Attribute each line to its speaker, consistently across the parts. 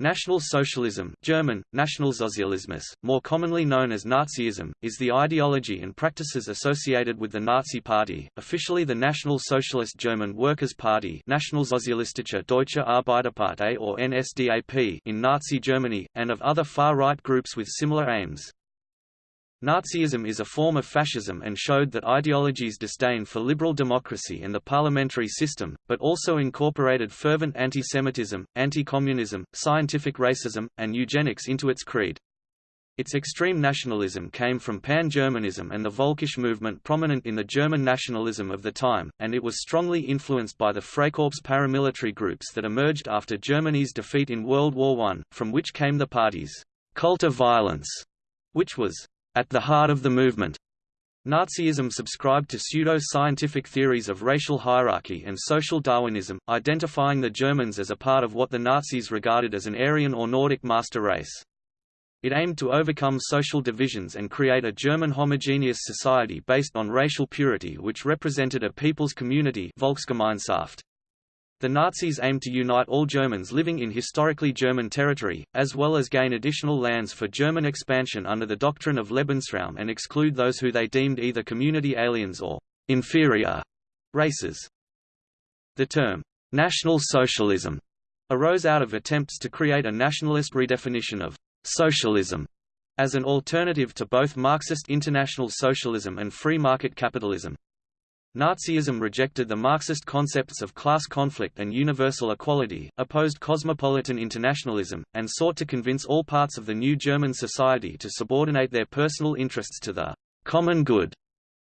Speaker 1: National Socialism German, Nationalsozialismus, more commonly known as Nazism, is the ideology and practices associated with the Nazi Party, officially the National Socialist German Workers' Party Nationalsozialistische Deutsche Arbeiterpartei or NSDAP in Nazi Germany, and of other far-right groups with similar aims. Nazism is a form of fascism and showed that ideology's disdain for liberal democracy and the parliamentary system, but also incorporated fervent anti-Semitism, anti-communism, scientific racism, and eugenics into its creed. Its extreme nationalism came from pan-Germanism and the Völkisch movement prominent in the German nationalism of the time, and it was strongly influenced by the Freikorps paramilitary groups that emerged after Germany's defeat in World War I, from which came the party's cult of violence, which was at the heart of the movement. Nazism subscribed to pseudo-scientific theories of racial hierarchy and social Darwinism, identifying the Germans as a part of what the Nazis regarded as an Aryan or Nordic master race. It aimed to overcome social divisions and create a German homogeneous society based on racial purity which represented a people's community Volksgemeinschaft. The Nazis aimed to unite all Germans living in historically German territory, as well as gain additional lands for German expansion under the doctrine of Lebensraum and exclude those who they deemed either community aliens or inferior races. The term, National Socialism, arose out of attempts to create a nationalist redefinition of socialism as an alternative to both Marxist international socialism and free market capitalism. Nazism rejected the Marxist concepts of class conflict and universal equality, opposed cosmopolitan internationalism, and sought to convince all parts of the new German society to subordinate their personal interests to the common good.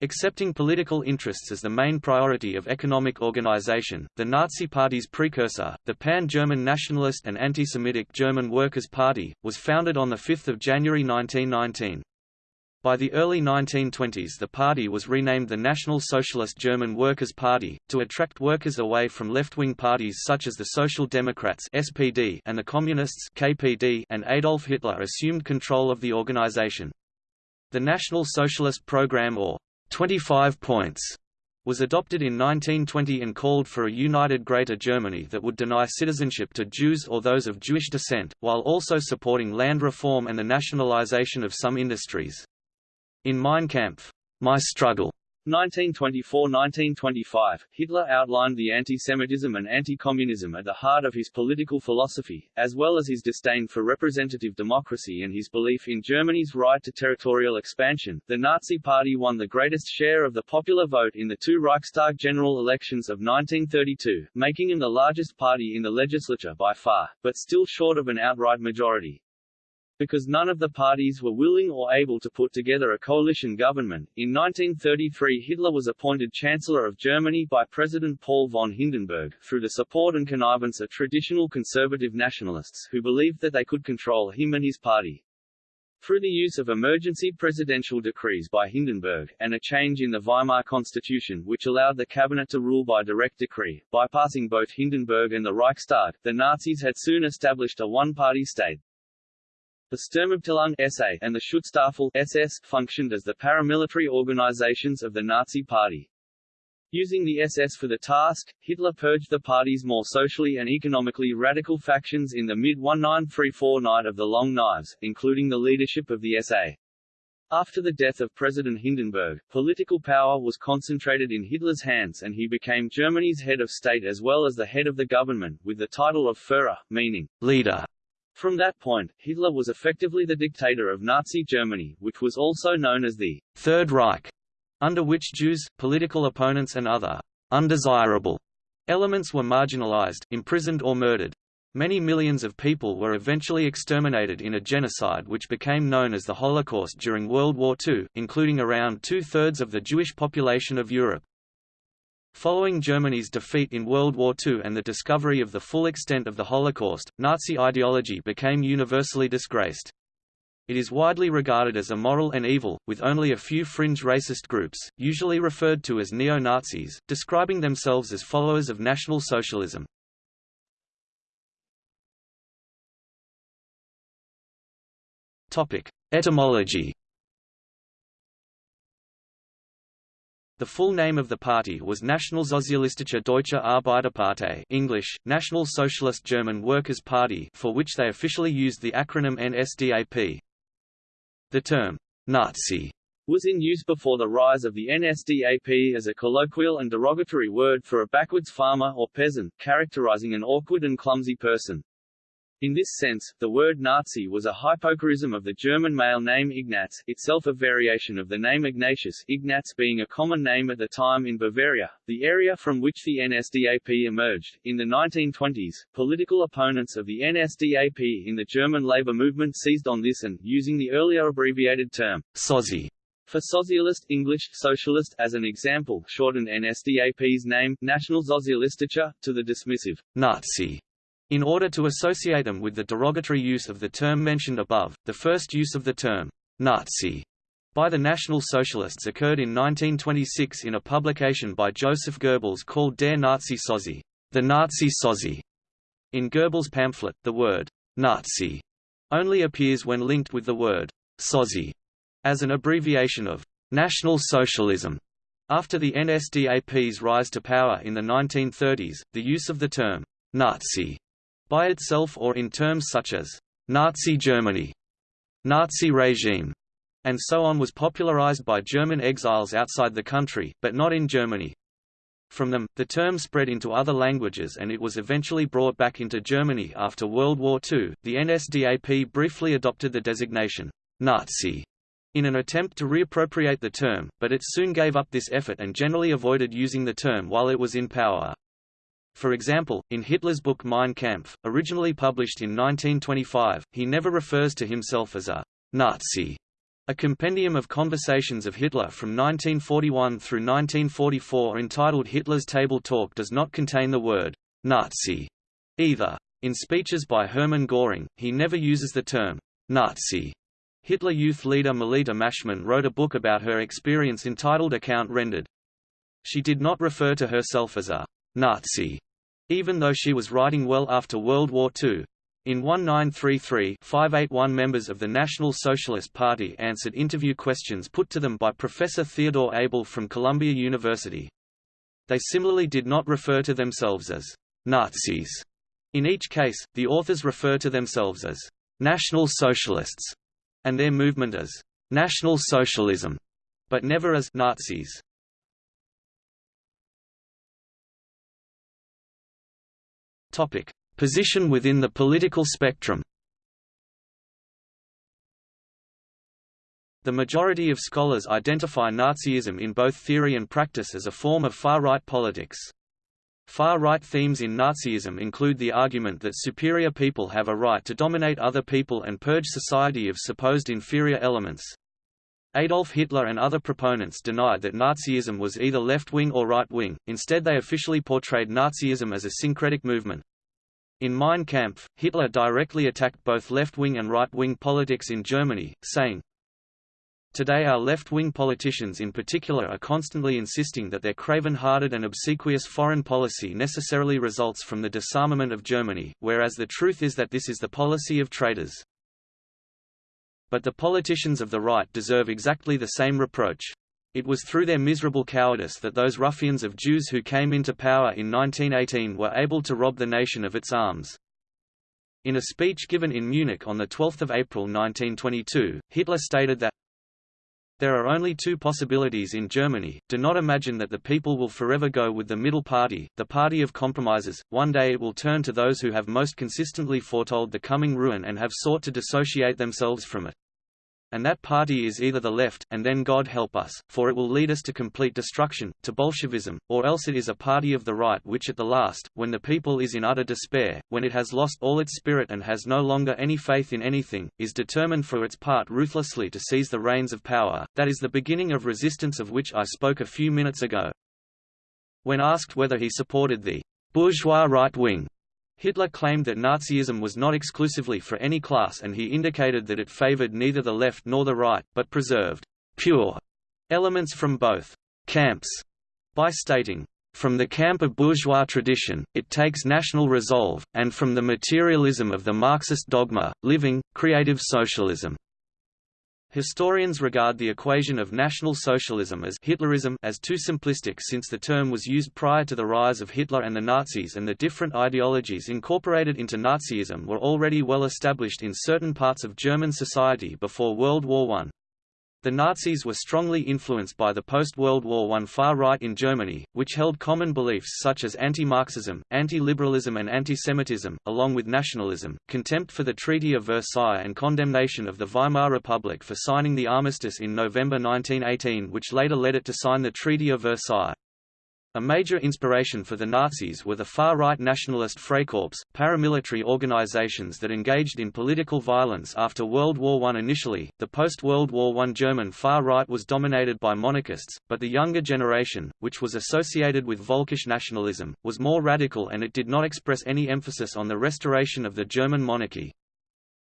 Speaker 1: Accepting political interests as the main priority of economic organization, the Nazi Party's precursor, the Pan-German Nationalist and Anti-Semitic German Workers' Party, was founded on 5 January 1919. By the early 1920s the party was renamed the National Socialist German Workers' Party, to attract workers away from left-wing parties such as the Social Democrats SPD and the Communists KPD and Adolf Hitler assumed control of the organization. The National Socialist Program or 25 points was adopted in 1920 and called for a united Greater Germany that would deny citizenship to Jews or those of Jewish descent, while also supporting land reform and the nationalization of some industries. In Mein Kampf, My Struggle,
Speaker 2: 1924–1925, Hitler outlined the anti-Semitism and anti-communism at the heart of his political philosophy, as well as his disdain for representative democracy and his belief in Germany's right to territorial expansion. The Nazi Party won the greatest share of the popular vote in the two Reichstag general elections of 1932, making them the largest party in the legislature by far, but still short of an outright majority. Because none of the parties were willing or able to put together a coalition government, in 1933 Hitler was appointed Chancellor of Germany by President Paul von Hindenburg, through the support and connivance of traditional conservative nationalists who believed that they could control him and his party. Through the use of emergency presidential decrees by Hindenburg, and a change in the Weimar Constitution which allowed the cabinet to rule by direct decree, bypassing both Hindenburg and the Reichstag, the Nazis had soon established a one-party state. The Sturmabteilung SA and the Schutzstaffel SS functioned as the paramilitary organizations of the Nazi Party. Using the SS for the task, Hitler purged the party's more socially and economically radical factions in the mid-1934 Night of the Long Knives, including the leadership of the SA. After the death of President Hindenburg, political power was concentrated in Hitler's hands and he became Germany's head of state as well as the head of the government, with the title of Führer, meaning leader. From that point, Hitler was effectively the dictator of Nazi Germany, which was also known as the Third Reich, under which Jews, political opponents and other undesirable elements were marginalized, imprisoned or murdered. Many millions of people were eventually exterminated in a genocide which became known as the Holocaust during World War II, including around two-thirds of the Jewish population of Europe. Following Germany's defeat in World War II and the discovery of the full extent of the Holocaust, Nazi ideology became universally disgraced. It is widely regarded as immoral and evil, with only a few fringe racist groups, usually referred to as neo-Nazis, describing themselves as followers of National Socialism. Etymology The full name of the party was Nationalsozialistische Deutsche Arbeiterpartei English, National Socialist German Workers' Party for which they officially used the acronym NSDAP. The term, Nazi
Speaker 1: was in use before the rise of the NSDAP as a colloquial and derogatory word for a backwards farmer or peasant, characterizing an awkward and clumsy person. In this sense, the word Nazi was a hypocorism of the German male name Ignaz, itself a variation of the name Ignatius Ignaz being a common name at the time in Bavaria, the area from which the NSDAP emerged. In the 1920s, political opponents of the NSDAP in the German labor movement seized on this and, using the earlier abbreviated term, Sozi, for socialist English socialist as an example, shortened NSDAP's name, Nationalsozialistische, to the dismissive Nazi in order to associate them with the derogatory use of the term mentioned above, the first use of the term Nazi by the National Socialists occurred in 1926 in a publication by Joseph Goebbels called Der Nazi Sozi, the Nazi Sozi. In Goebbels' pamphlet, the word Nazi only appears when linked with the word Sozi as an abbreviation of National Socialism. After the NSDAP's rise to power in the 1930s, the use of the term Nazi by itself or in terms such as Nazi Germany, Nazi regime, and so on was popularized by German exiles outside the country, but not in Germany. From them, the term spread into other languages and it was eventually brought back into Germany after World War II. The NSDAP briefly adopted the designation Nazi in an attempt to reappropriate the term, but it soon gave up this effort and generally avoided using the term while it was in power. For example, in Hitler's book Mein Kampf, originally published in 1925, he never refers to himself as a Nazi. A compendium of conversations of Hitler from 1941 through 1944 entitled Hitler's Table Talk does not contain the word Nazi either. In speeches by Hermann Göring, he never uses the term Nazi. Hitler Youth leader Melita Maschmann wrote a book about her experience entitled Account Rendered. She did not refer to herself as a Nazi even though she was writing well after World War II. In 1933 581 members of the National Socialist Party answered interview questions put to them by Professor Theodore Abel from Columbia University. They similarly did not refer to themselves as Nazis. In each case, the authors refer to themselves as National Socialists and their movement as National Socialism, but never as Nazis. Topic: Position within the political spectrum. The majority of scholars identify Nazism in both theory and practice as a form of far-right politics. Far-right themes in Nazism include the argument that superior people have a right to dominate other people and purge society of supposed inferior elements. Adolf Hitler and other proponents denied that Nazism was either left-wing or right-wing, instead they officially portrayed Nazism as a syncretic movement. In Mein Kampf, Hitler directly attacked both left-wing and right-wing politics in Germany, saying, Today our left-wing politicians in particular are constantly insisting that their craven-hearted and obsequious foreign policy necessarily results from the disarmament of Germany, whereas the truth is that this is the policy of traitors. But the politicians of the right deserve exactly the same reproach. It was through their miserable cowardice that those ruffians of Jews who came into power in 1918 were able to rob the nation of its arms. In a speech given in Munich on 12 April 1922, Hitler stated that there are only two possibilities in Germany, do not imagine that the people will forever go with the middle party, the party of compromises, one day it will turn to those who have most consistently foretold the coming ruin and have sought to dissociate themselves from it. And that party is either the left, and then God help us, for it will lead us to complete destruction, to Bolshevism, or else it is a party of the right which at the last, when the people is in utter despair, when it has lost all its spirit and has no longer any faith in anything, is determined for its part ruthlessly to seize the reins of power, that is the beginning of resistance of which I spoke a few minutes ago. When asked whether he supported the bourgeois right wing Hitler claimed that Nazism was not exclusively for any class and he indicated that it favored neither the left nor the right, but preserved pure elements from both camps by stating, from the camp of bourgeois tradition, it takes national resolve, and from the materialism of the Marxist dogma, living, creative socialism. Historians regard the equation of National Socialism as Hitlerism as too simplistic since the term was used prior to the rise of Hitler and the Nazis and the different ideologies incorporated into Nazism were already well established in certain parts of German society before World War I. The Nazis were strongly influenced by the post-World War I far right in Germany, which held common beliefs such as anti-Marxism, anti-liberalism and anti-Semitism, along with nationalism, contempt for the Treaty of Versailles and condemnation of the Weimar Republic for signing the armistice in November 1918 which later led it to sign the Treaty of Versailles. A major inspiration for the Nazis were the far-right nationalist Freikorps, paramilitary organizations that engaged in political violence after World War I. Initially, the post-World War I German far-right was dominated by monarchists, but the younger generation, which was associated with Völkisch nationalism, was more radical and it did not express any emphasis on the restoration of the German monarchy.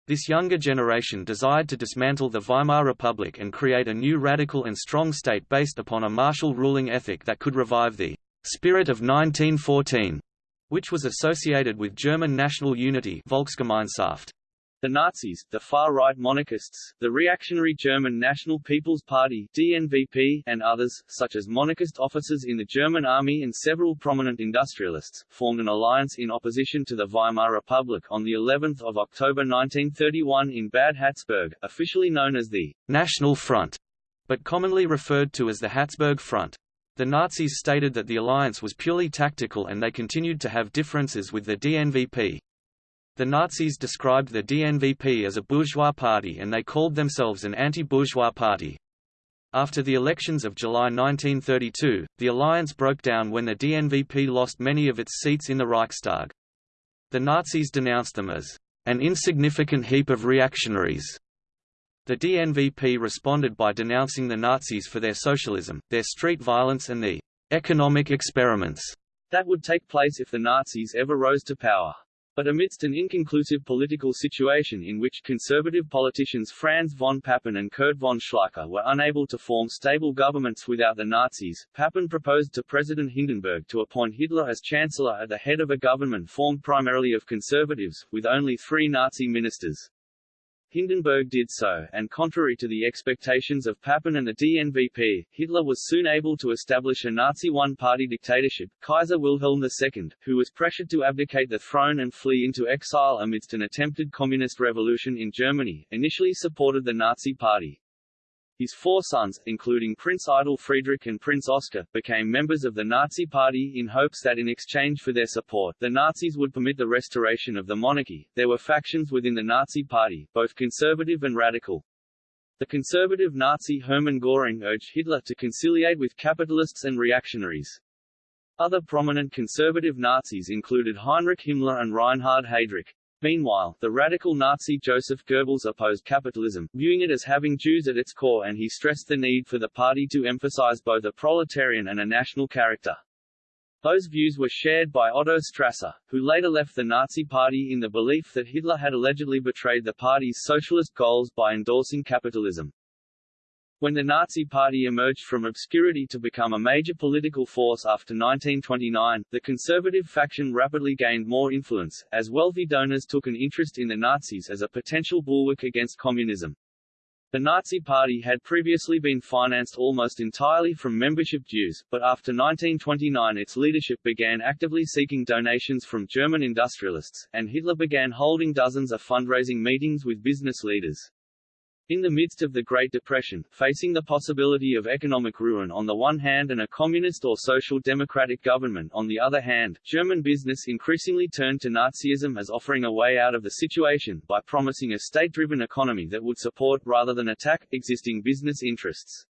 Speaker 1: This younger generation desired to dismantle the Weimar Republic and create a new radical and strong state based upon a martial ruling ethic that could revive the spirit of 1914, which was associated with German national unity Volksgemeinschaft.
Speaker 2: The Nazis, the far-right monarchists, the reactionary German National People's Party DNVP, and others, such as monarchist officers in the German army and several prominent industrialists, formed an alliance in opposition to the Weimar Republic on the 11th of October 1931 in Bad Harzburg, officially known as the
Speaker 1: National Front, but commonly referred to as the Harzburg Front. The Nazis stated that the alliance was purely tactical and they continued to have differences with the DNVP. The Nazis described the DNVP as a bourgeois party and they called themselves an anti-bourgeois party. After the elections of July 1932, the alliance broke down when the DNVP lost many of its seats in the Reichstag. The Nazis denounced them as an insignificant heap of reactionaries. The DNVP responded by denouncing the Nazis for their socialism, their street violence and the economic experiments
Speaker 2: that would take place if the Nazis ever rose to power. But amidst an inconclusive political situation in which conservative politicians Franz von Papen and Kurt von Schleicher were unable to form stable governments without the Nazis, Papen proposed to President Hindenburg to appoint Hitler as chancellor at the head of a government formed primarily of conservatives, with only three Nazi ministers. Hindenburg did so, and contrary to the expectations of Papen and the DNVP, Hitler was soon able to establish a Nazi one-party dictatorship, Kaiser Wilhelm II, who was pressured to abdicate the throne and flee into exile amidst an attempted communist revolution in Germany, initially supported the Nazi Party. His four sons, including Prince Eitel Friedrich and Prince Oscar, became members of the Nazi Party in hopes that in exchange for their support, the Nazis would permit the restoration of the monarchy. There were factions within the Nazi Party, both conservative and radical. The conservative Nazi Hermann Göring urged Hitler to conciliate with capitalists and reactionaries. Other prominent conservative Nazis included Heinrich Himmler and Reinhard Heydrich. Meanwhile, the radical Nazi Joseph Goebbels opposed capitalism, viewing it as having Jews at its core and he stressed the need for the party to emphasize both a proletarian and a national character. Those views were shared by Otto Strasser, who later left the Nazi Party in the belief that Hitler had allegedly betrayed the party's socialist goals by endorsing capitalism. When the Nazi Party emerged from obscurity to become a major political force after 1929, the conservative faction rapidly gained more influence, as wealthy donors took an interest in the Nazis as a potential bulwark against communism. The Nazi Party had previously been financed almost entirely from membership dues, but after 1929 its leadership began actively seeking donations from German industrialists, and Hitler began holding dozens of fundraising meetings with business leaders. In the midst of the Great Depression, facing the possibility of economic ruin on the one hand and a communist or social democratic government on the other hand, German business increasingly turned to Nazism as offering a way out of the situation, by promising a state-driven economy that would support, rather than attack, existing business interests.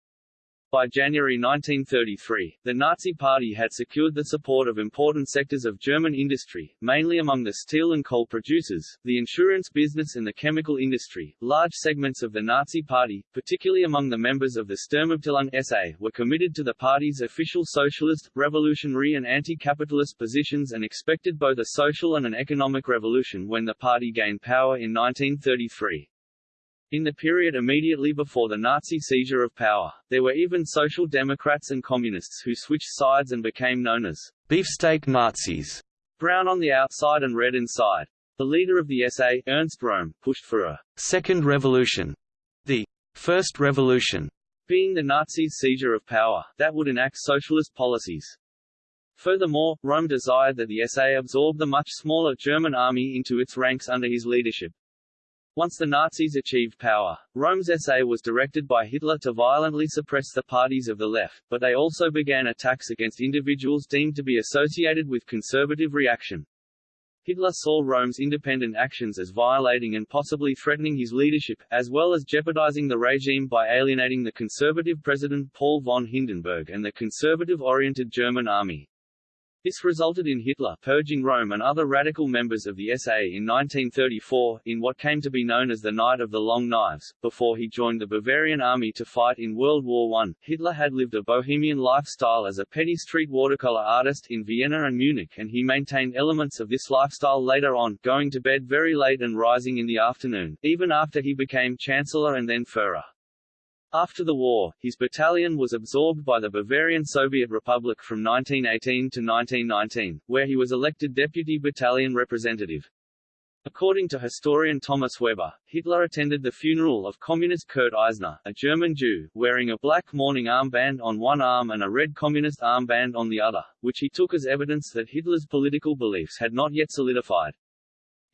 Speaker 2: By January 1933, the Nazi Party had secured the support of important sectors of German industry, mainly among the steel and coal producers, the insurance business and the chemical industry. Large segments of the Nazi Party, particularly among the members of the Sturmabteilung SA, were committed to the party's official socialist, revolutionary and anti-capitalist positions and expected both a social and an economic revolution when the party gained power in 1933. In the period immediately before the Nazi seizure of power, there were even social democrats and communists who switched sides and became known as beefsteak Nazis, brown on the outside and red inside. The leader of the SA, Ernst Röhm, pushed for a second revolution, the
Speaker 1: First Revolution
Speaker 2: being the Nazis' seizure of power, that would enact socialist policies. Furthermore, Röhm desired that the SA absorb the much smaller German army into its ranks under his leadership. Once the Nazis achieved power, Röhm's SA was directed by Hitler to violently suppress the parties of the left, but they also began attacks against individuals deemed to be associated with conservative reaction. Hitler saw Röhm's independent actions as violating and possibly threatening his leadership, as well as jeopardizing the regime by alienating the conservative president Paul von Hindenburg and the conservative-oriented German army. This resulted in Hitler purging Röhm and other radical members of the SA in 1934, in what came to be known as the Night of the Long Knives. Before he joined the Bavarian army to fight in World War I, Hitler had lived a bohemian lifestyle as a petty street watercolor artist in Vienna and Munich and he maintained elements of this lifestyle later on, going to bed very late and rising in the afternoon, even after he became Chancellor and then Führer. After the war, his battalion was absorbed by the Bavarian Soviet Republic from 1918 to 1919, where he was elected deputy battalion representative. According to historian Thomas Weber, Hitler attended the funeral of communist Kurt Eisner, a German Jew, wearing a black mourning armband on one arm and a red communist armband on the other, which he took as evidence that Hitler's political beliefs had not yet solidified.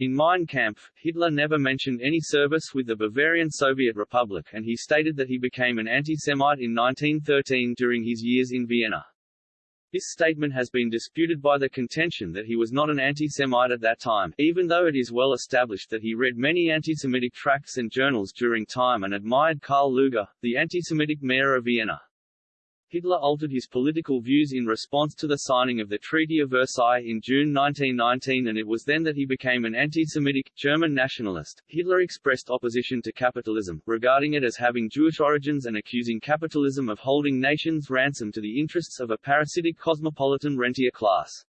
Speaker 2: In Mein Kampf, Hitler never mentioned any service with the Bavarian Soviet Republic and he stated that he became an anti-Semite in 1913 during his years in Vienna. This statement has been disputed by the contention that he was not an anti-Semite at that time, even though it is well established that he read many anti-Semitic tracts and journals during time and admired Karl Lueger, the anti-Semitic mayor of Vienna. Hitler altered his political views in response to the signing of the Treaty of Versailles in June 1919 and it was then that he became an anti-Semitic, German nationalist. Hitler expressed opposition to capitalism, regarding it as having Jewish origins and accusing capitalism of holding nations ransom to the interests of a parasitic cosmopolitan rentier class.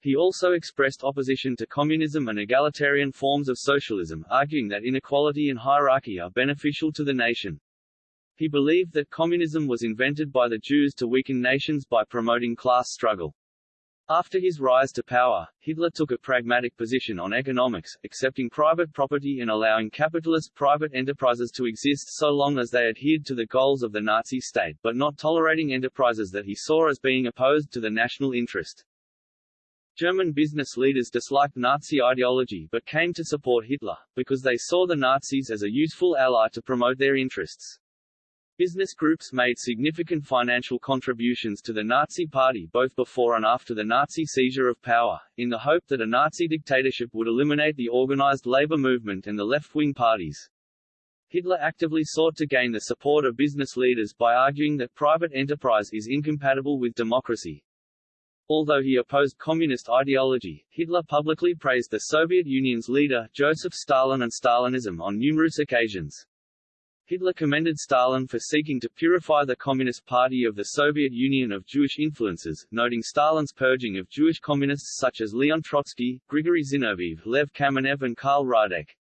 Speaker 2: He also expressed opposition to communism and egalitarian forms of socialism, arguing that inequality and hierarchy are beneficial to the nation. He believed that communism was invented by the Jews to weaken nations by promoting class struggle. After his rise to power, Hitler took a pragmatic position on economics, accepting private property and allowing capitalist private enterprises to exist so long as they adhered to the goals of the Nazi state, but not tolerating enterprises that he saw as being opposed to the national interest. German business leaders disliked Nazi ideology but came to support Hitler, because they saw the Nazis as a useful ally to promote their interests. Business groups made significant financial contributions to the Nazi Party both before and after the Nazi seizure of power, in the hope that a Nazi dictatorship would eliminate the organized labor movement and the left-wing parties. Hitler actively sought to gain the support of business leaders by arguing that private enterprise is incompatible with democracy. Although he opposed communist ideology, Hitler publicly praised the Soviet Union's leader, Joseph Stalin and Stalinism on numerous occasions. Hitler commended Stalin for seeking to purify the Communist Party of the Soviet Union of Jewish influences, noting Stalin's purging of Jewish communists such as Leon Trotsky, Grigory Zinoviev, Lev Kamenev and Karl Radek.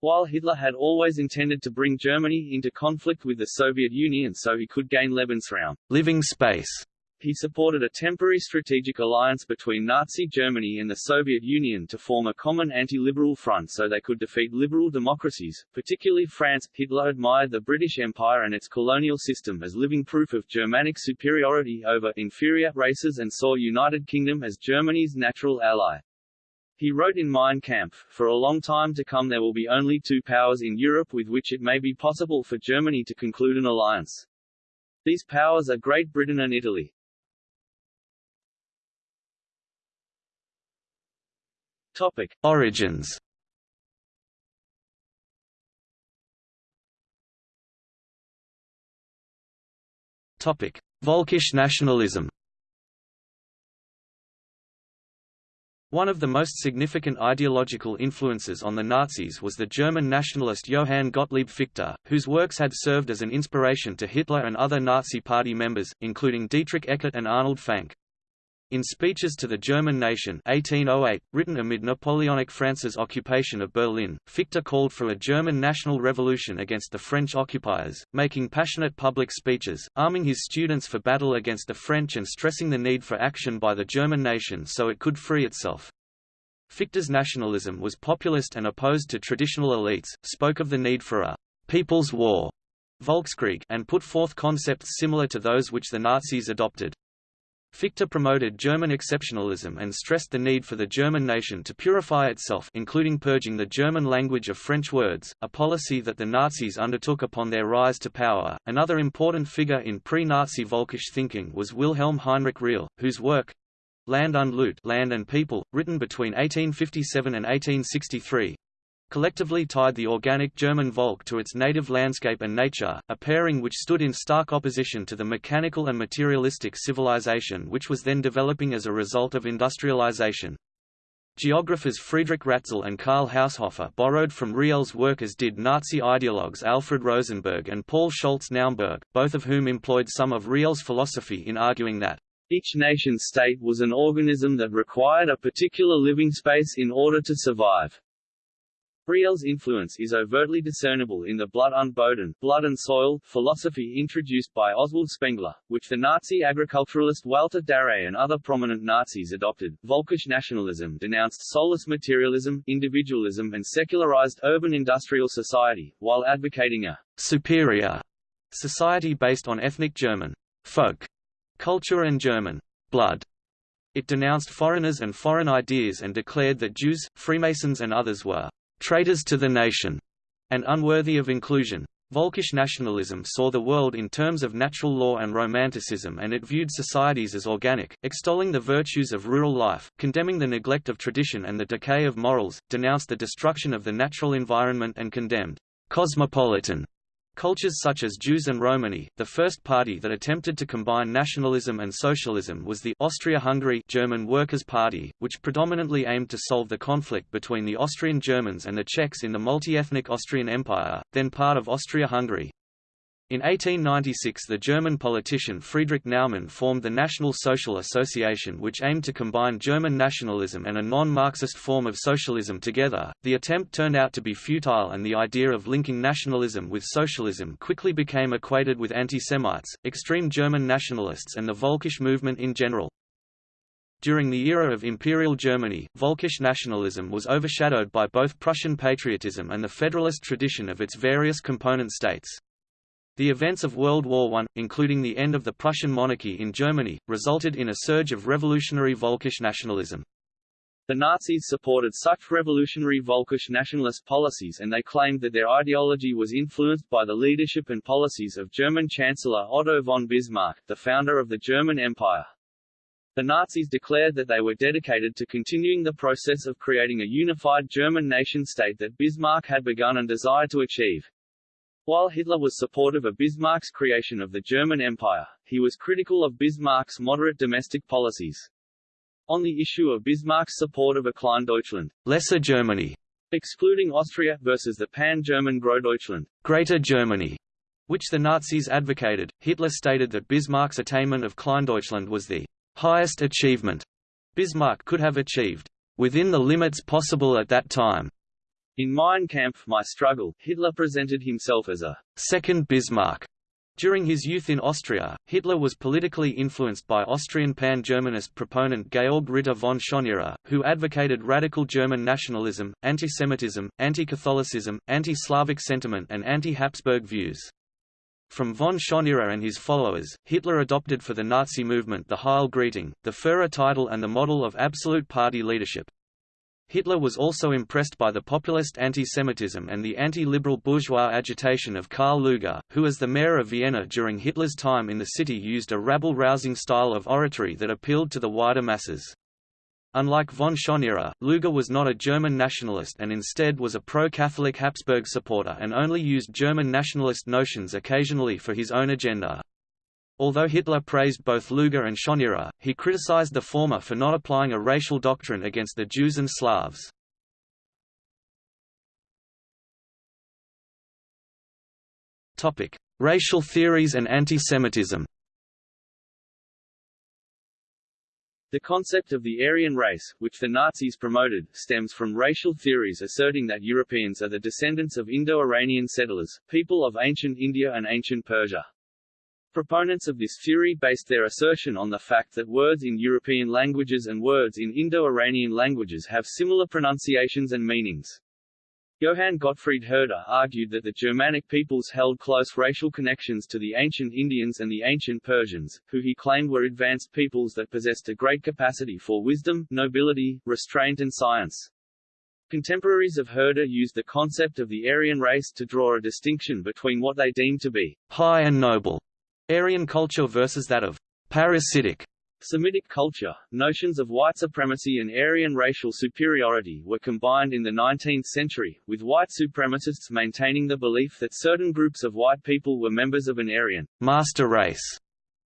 Speaker 2: While Hitler had always intended to bring Germany into conflict with the Soviet Union so he could gain Lebensraum
Speaker 1: living space
Speaker 2: he supported a temporary strategic alliance between Nazi Germany and the Soviet Union to form a common anti-liberal front so they could defeat liberal democracies, particularly France. Hitler admired the British Empire and its colonial system as living proof of Germanic superiority over inferior races and saw United Kingdom as Germany's natural ally. He wrote in Mein Kampf, for a long time to come there will be only two powers in Europe with which it may be possible for Germany to conclude an alliance. These powers are Great Britain and Italy.
Speaker 1: Topic: Origins. Topic: Völkisch nationalism. One of the most significant ideological influences on the Nazis was the German nationalist Johann Gottlieb Fichte, whose works had served as an inspiration to Hitler and other Nazi Party members, including Dietrich Eckart and Arnold Fanck. In Speeches to the German Nation 1808, written amid Napoleonic France's occupation of Berlin, Fichte called for a German national revolution against the French occupiers, making passionate public speeches, arming his students for battle against the French and stressing the need for action by the German nation so it could free itself. Fichte's nationalism was populist and opposed to traditional elites, spoke of the need for a «people's war» Volkskrieg and put forth concepts similar to those which the Nazis adopted. Fichte promoted German exceptionalism and stressed the need for the German nation to purify itself including purging the German language of French words, a policy that the Nazis undertook upon their rise to power. Another important figure in pre-Nazi Volkisch thinking was Wilhelm Heinrich Riehl, whose work Land und Leute Land and People, written between 1857 and 1863, collectively tied the organic German Volk to its native landscape and nature, a pairing which stood in stark opposition to the mechanical and materialistic civilization which was then developing as a result of industrialization. Geographers Friedrich Ratzel and Karl Haushofer borrowed from Riehl's work as did Nazi ideologues Alfred Rosenberg and Paul Schultze-Naumburg, both of whom employed some of Riehl's philosophy in arguing that
Speaker 2: each nation-state was an organism that required a particular living space in order to survive. Riehl's influence is overtly discernible in the Blood Boden blood and soil philosophy introduced by Oswald Spengler, which the Nazi agriculturalist Walter Darré and other prominent Nazis adopted. Volkisch nationalism denounced soulless materialism, individualism and secularized urban industrial society, while advocating a
Speaker 1: superior society based on ethnic German folk culture and German blood. It denounced foreigners and foreign ideas and declared that Jews, Freemasons and others were traitors to the nation, and unworthy of inclusion. Volkish nationalism saw the world in terms of natural law and romanticism and it viewed societies as organic, extolling the virtues of rural life, condemning the neglect of tradition and the decay of morals, denounced the destruction of the natural environment and condemned cosmopolitan Cultures such as Jews and Romani, the first party that attempted to combine nationalism and socialism was the Austria-Hungary German Workers' Party, which predominantly aimed to solve the conflict between the Austrian Germans and the Czechs in the multi-ethnic Austrian Empire, then part of Austria-Hungary. In 1896 the German politician Friedrich Naumann formed the National Social Association which aimed to combine German nationalism and a non-Marxist form of socialism together. The attempt turned out to be futile and the idea of linking nationalism with socialism quickly became equated with anti-Semites, extreme German nationalists and the Volkisch movement in general. During the era of Imperial Germany, Volkisch nationalism was overshadowed by both Prussian patriotism and the federalist tradition of its various component states. The events of World War I, including the end of the Prussian monarchy in Germany, resulted in a surge of revolutionary Volkisch nationalism.
Speaker 2: The Nazis supported such revolutionary Volkisch nationalist policies and they claimed that their ideology was influenced by the leadership and policies of German Chancellor Otto von Bismarck, the founder of the German Empire. The Nazis declared that they were dedicated to continuing the process of creating a unified German nation-state that Bismarck had begun and desired to achieve. While Hitler was supportive of Bismarck's creation of the German Empire, he was critical of Bismarck's moderate domestic policies. On the issue of Bismarck's support of a Kleindeutschland,
Speaker 1: Lesser Germany,
Speaker 2: excluding Austria versus the pan-German Großdeutschland,
Speaker 1: Greater Germany, which the Nazis advocated, Hitler stated that Bismarck's attainment of Kleindeutschland was the highest achievement Bismarck could have achieved, within the limits possible at that time.
Speaker 2: In Mein Kampf My Struggle, Hitler presented himself as a
Speaker 1: second Bismarck. During his youth in Austria, Hitler was politically influenced by Austrian pan-Germanist proponent Georg Ritter von Schönerer, who advocated radical German nationalism, anti-Semitism, anti-Catholicism, anti-Slavic sentiment and anti-Habsburg views. From von Schönerer and his followers, Hitler adopted for the Nazi movement the Heil greeting, the Führer title and the model of absolute party leadership. Hitler was also impressed by the populist anti-Semitism and the anti-liberal bourgeois agitation of Karl Lueger, who as the mayor of Vienna during Hitler's time in the city used a rabble-rousing style of oratory that appealed to the wider masses. Unlike von Schönerer, Lueger was not a German nationalist and instead was a pro-Catholic Habsburg supporter and only used German nationalist notions occasionally for his own agenda. Although Hitler praised both Lueger and Schönerer, he criticized the former for not applying a racial doctrine against the Jews and Slavs. Topic: Racial theories and anti-Semitism.
Speaker 2: The concept of the Aryan race, which the Nazis promoted, stems from racial theories asserting that Europeans are the descendants of Indo-Iranian settlers, people of ancient India and ancient Persia. Proponents of this theory based their assertion on the fact that words in European languages and words in Indo-Iranian languages have similar pronunciations and meanings. Johann Gottfried Herder argued that the Germanic peoples held close racial connections to the ancient Indians and the ancient Persians, who he claimed were advanced peoples that possessed a great capacity for wisdom, nobility, restraint and science. Contemporaries of Herder used the concept of the Aryan race to draw a distinction between what they deemed to be
Speaker 1: high and noble Aryan culture versus that of parasitic
Speaker 2: Semitic culture, notions of white supremacy and Aryan racial superiority were combined in the 19th century, with white supremacists maintaining the belief that certain groups of white people were members of an Aryan
Speaker 1: master race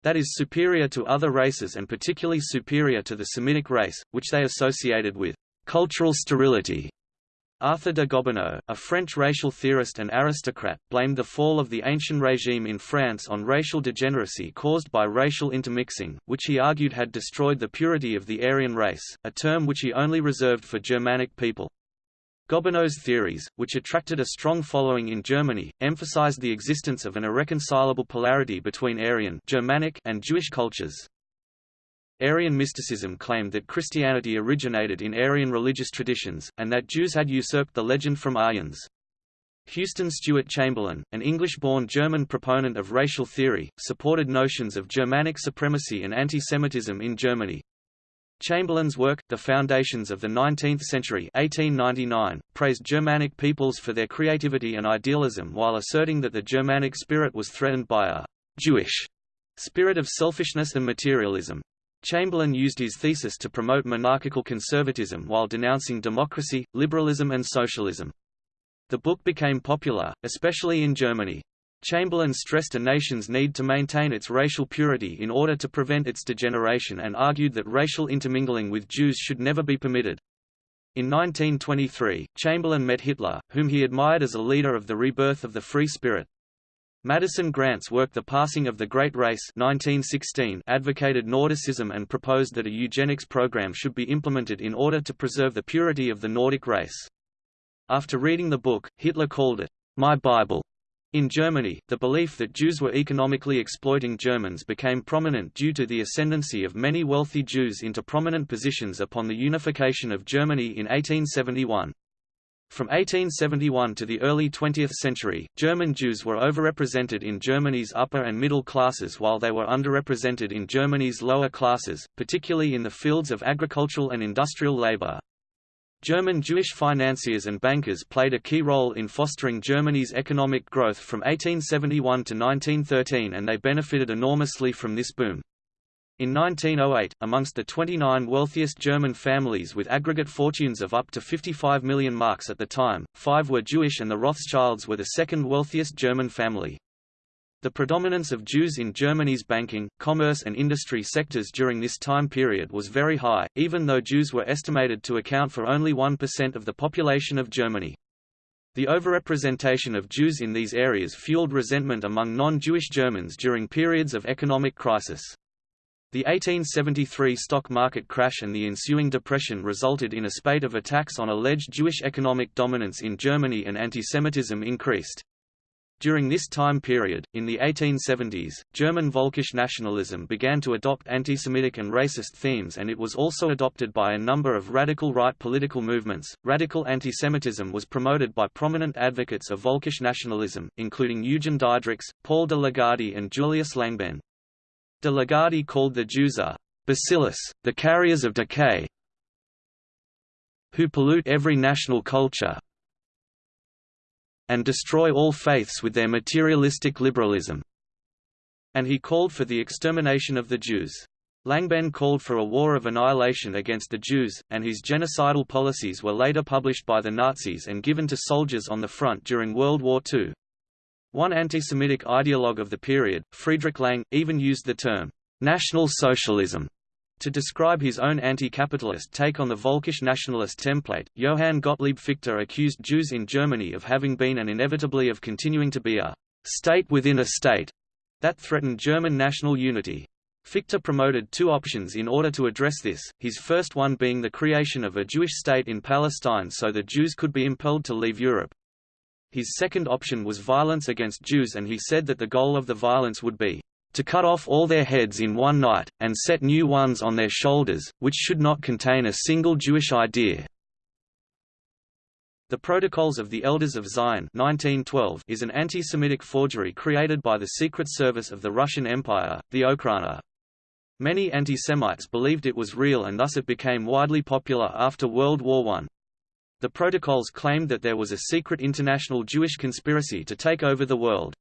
Speaker 1: that is superior to other races and particularly superior to the Semitic race, which they associated with cultural sterility. Arthur de Gobineau, a French racial theorist and aristocrat, blamed the fall of the ancient regime in France on racial degeneracy caused by racial intermixing, which he argued had destroyed the purity of the Aryan race, a term which he only reserved for Germanic people. Gobineau's theories, which attracted a strong following in Germany, emphasized the existence of an irreconcilable polarity between Aryan Germanic and Jewish cultures. Aryan mysticism claimed that Christianity originated in Aryan religious traditions, and that Jews had usurped the legend from Aryans. Houston Stewart Chamberlain, an English-born German proponent of racial theory, supported notions of Germanic supremacy and anti-Semitism in Germany. Chamberlain's work, The Foundations of the Nineteenth Century 1899, praised Germanic peoples for their creativity and idealism while asserting that the Germanic spirit was threatened by a «Jewish» spirit of selfishness and materialism. Chamberlain used his thesis to promote monarchical conservatism while denouncing democracy, liberalism and socialism. The book became popular, especially in Germany. Chamberlain stressed a nation's need to maintain its racial purity in order to prevent its degeneration and argued that racial intermingling with Jews should never be permitted. In 1923, Chamberlain met Hitler, whom he admired as a leader of the rebirth of the free spirit. Madison Grant's work The Passing of the Great Race 1916 advocated Nordicism and proposed that a eugenics program should be implemented in order to preserve the purity of the Nordic race. After reading the book, Hitler called it, "...my Bible." In Germany, the belief that Jews were economically exploiting Germans became prominent due to the ascendancy of many wealthy Jews into prominent positions upon the unification of Germany in 1871. From 1871 to the early 20th century, German Jews were overrepresented in Germany's upper and middle classes while they were underrepresented in Germany's lower classes, particularly in the fields of agricultural and industrial labor. German Jewish financiers and bankers played a key role in fostering Germany's economic growth from 1871 to 1913 and they benefited enormously from this boom. In 1908, amongst the 29 wealthiest German families with aggregate fortunes of up to 55 million marks at the time, five were Jewish and the Rothschilds were the second wealthiest German family. The predominance of Jews in Germany's banking, commerce and industry sectors during this time period was very high, even though Jews were estimated to account for only 1% of the population of Germany. The overrepresentation of Jews in these areas fueled resentment among non-Jewish Germans during periods of economic crisis. The 1873 stock market crash and the ensuing depression resulted in a spate of attacks on alleged Jewish economic dominance in Germany and antisemitism increased. During this time period, in the 1870s, German Völkisch nationalism began to adopt anti-Semitic and racist themes and it was also adopted by a number of radical right political movements. Radical anti-Semitism was promoted by prominent advocates of Völkisch nationalism, including Eugen Diederichs, Paul de Lagarde and Julius Langbehn. De Lagarde called the Jews a bacillus, the carriers of decay, who pollute every national culture and destroy all faiths with their materialistic liberalism. And he called for the extermination of the Jews. Langbehn called for a war of annihilation against the Jews, and his genocidal policies were later published by the Nazis and given to soldiers on the front during World War II. One anti-Semitic ideologue of the period, Friedrich Lang, even used the term, "'National Socialism' to describe his own anti-capitalist take on the Völkisch nationalist template. Johann Gottlieb Fichte accused Jews in Germany of having been and inevitably of continuing to be a «state within a state» that threatened German national unity. Fichte promoted two options in order to address this, his first one being the creation of a Jewish state in Palestine so the Jews could be impelled to leave Europe. His second option was violence against Jews and he said that the goal of the violence would be to cut off all their heads in one night, and set new ones on their shoulders, which should not contain a single Jewish idea. The Protocols of the Elders of Zion 1912 is an anti-Semitic forgery created by the Secret Service of the Russian Empire, the Okhrana. Many anti-Semites believed it was real and thus it became widely popular after World War I. The protocols claimed that there was a secret international Jewish conspiracy to take over the world.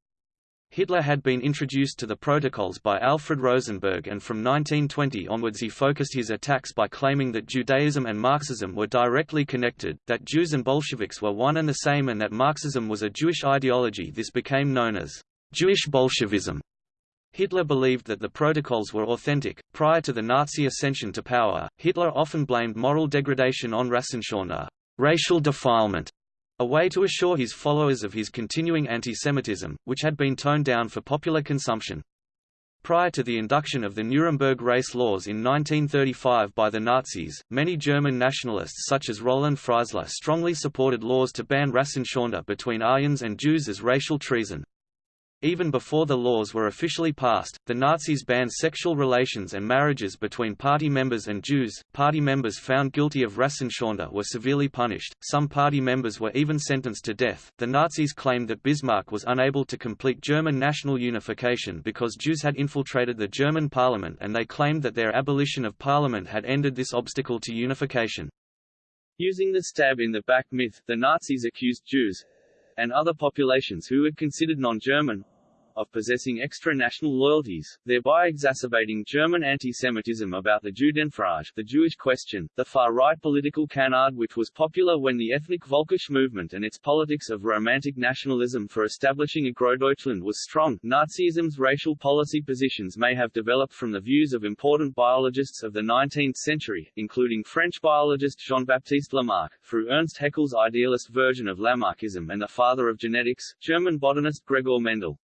Speaker 1: Hitler had been introduced to the protocols by Alfred Rosenberg and from 1920 onwards he focused his attacks by claiming that Judaism and Marxism were directly connected, that Jews and Bolsheviks were one and the same and that Marxism was a Jewish ideology this became known as Jewish Bolshevism. Hitler believed that the protocols were authentic. Prior to the Nazi ascension to power, Hitler often blamed moral degradation on Rassenschande, racial defilement, a way to assure his followers of his continuing antisemitism, which had been toned down for popular consumption. Prior to the induction of the Nuremberg race laws in 1935 by the Nazis, many German nationalists such as Roland Freisler strongly supported laws to ban Rassenschande between Aryans and Jews as racial treason. Even before the laws were officially passed, the Nazis banned sexual relations and marriages between party members and Jews. Party members found guilty of Rassenschande were severely punished, some party members were even sentenced to death. The Nazis claimed that Bismarck was unable to complete German national unification because Jews had infiltrated the German parliament and they claimed that their abolition of parliament had ended this obstacle to unification.
Speaker 2: Using the stab in the back myth, the Nazis accused Jews, and other populations who were considered non-German, of possessing extra-national loyalties, thereby exacerbating German anti-Semitism about the Judenfrage the Jewish question, the far-right political canard which was popular when the ethnic Völkisch movement and its politics of romantic nationalism for establishing a Großdeutschland was strong. Nazism's racial policy positions may have developed from the views of important biologists of the 19th century, including French biologist Jean-Baptiste Lamarck, through Ernst Haeckel's idealist version of Lamarckism and the father of genetics, German botanist Gregor Mendel.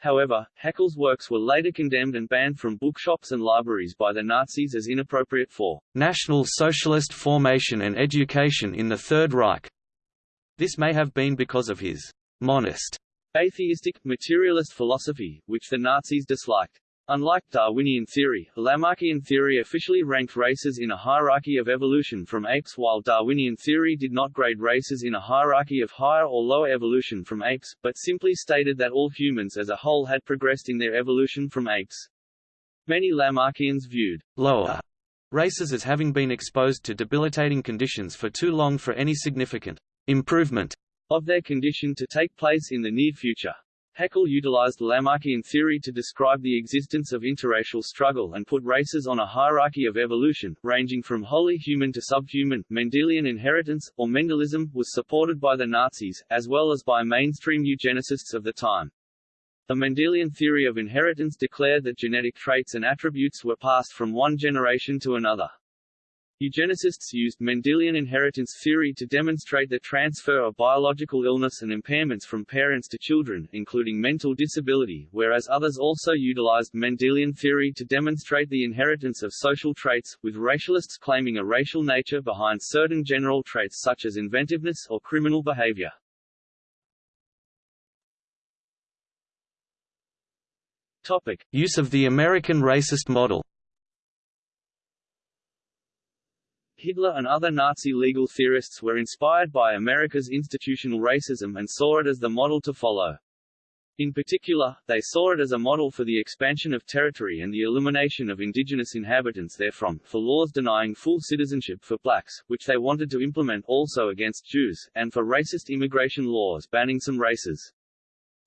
Speaker 2: However, Haeckel's works were later condemned and banned from bookshops and libraries by the Nazis as inappropriate for
Speaker 1: National Socialist formation and education in the Third Reich. This may have been because of his monist,
Speaker 2: atheistic, materialist philosophy, which the Nazis disliked. Unlike Darwinian theory, Lamarckian theory officially ranked races in a hierarchy of evolution from apes while Darwinian theory did not grade races in a hierarchy of higher or lower evolution from apes, but simply stated that all humans as a whole had progressed in their evolution from apes. Many Lamarckians viewed
Speaker 1: lower races as having been exposed to debilitating conditions for too long for any significant improvement
Speaker 2: of their condition to take place in the near future. Haeckel utilized Lamarckian theory to describe the existence of interracial struggle and put races on a hierarchy of evolution, ranging from wholly human to subhuman. Mendelian inheritance, or Mendelism, was supported by the Nazis, as well as by mainstream eugenicists of the time. The Mendelian theory of inheritance declared that genetic traits and attributes were passed from one generation to another. Eugenicists used Mendelian inheritance theory to demonstrate the transfer of biological illness and impairments from parents to children, including mental disability, whereas others also utilized Mendelian theory to demonstrate the inheritance of social traits, with racialists claiming a racial nature behind certain general traits such as inventiveness or criminal behavior. Topic.
Speaker 1: Use of the American racist model
Speaker 2: Hitler and other Nazi legal theorists were inspired by America's institutional racism and saw it as the model to follow. In particular, they saw it as a model for the expansion of territory and the elimination of indigenous inhabitants therefrom, for laws denying full citizenship for blacks, which they wanted to implement also against Jews, and for racist immigration laws banning some races.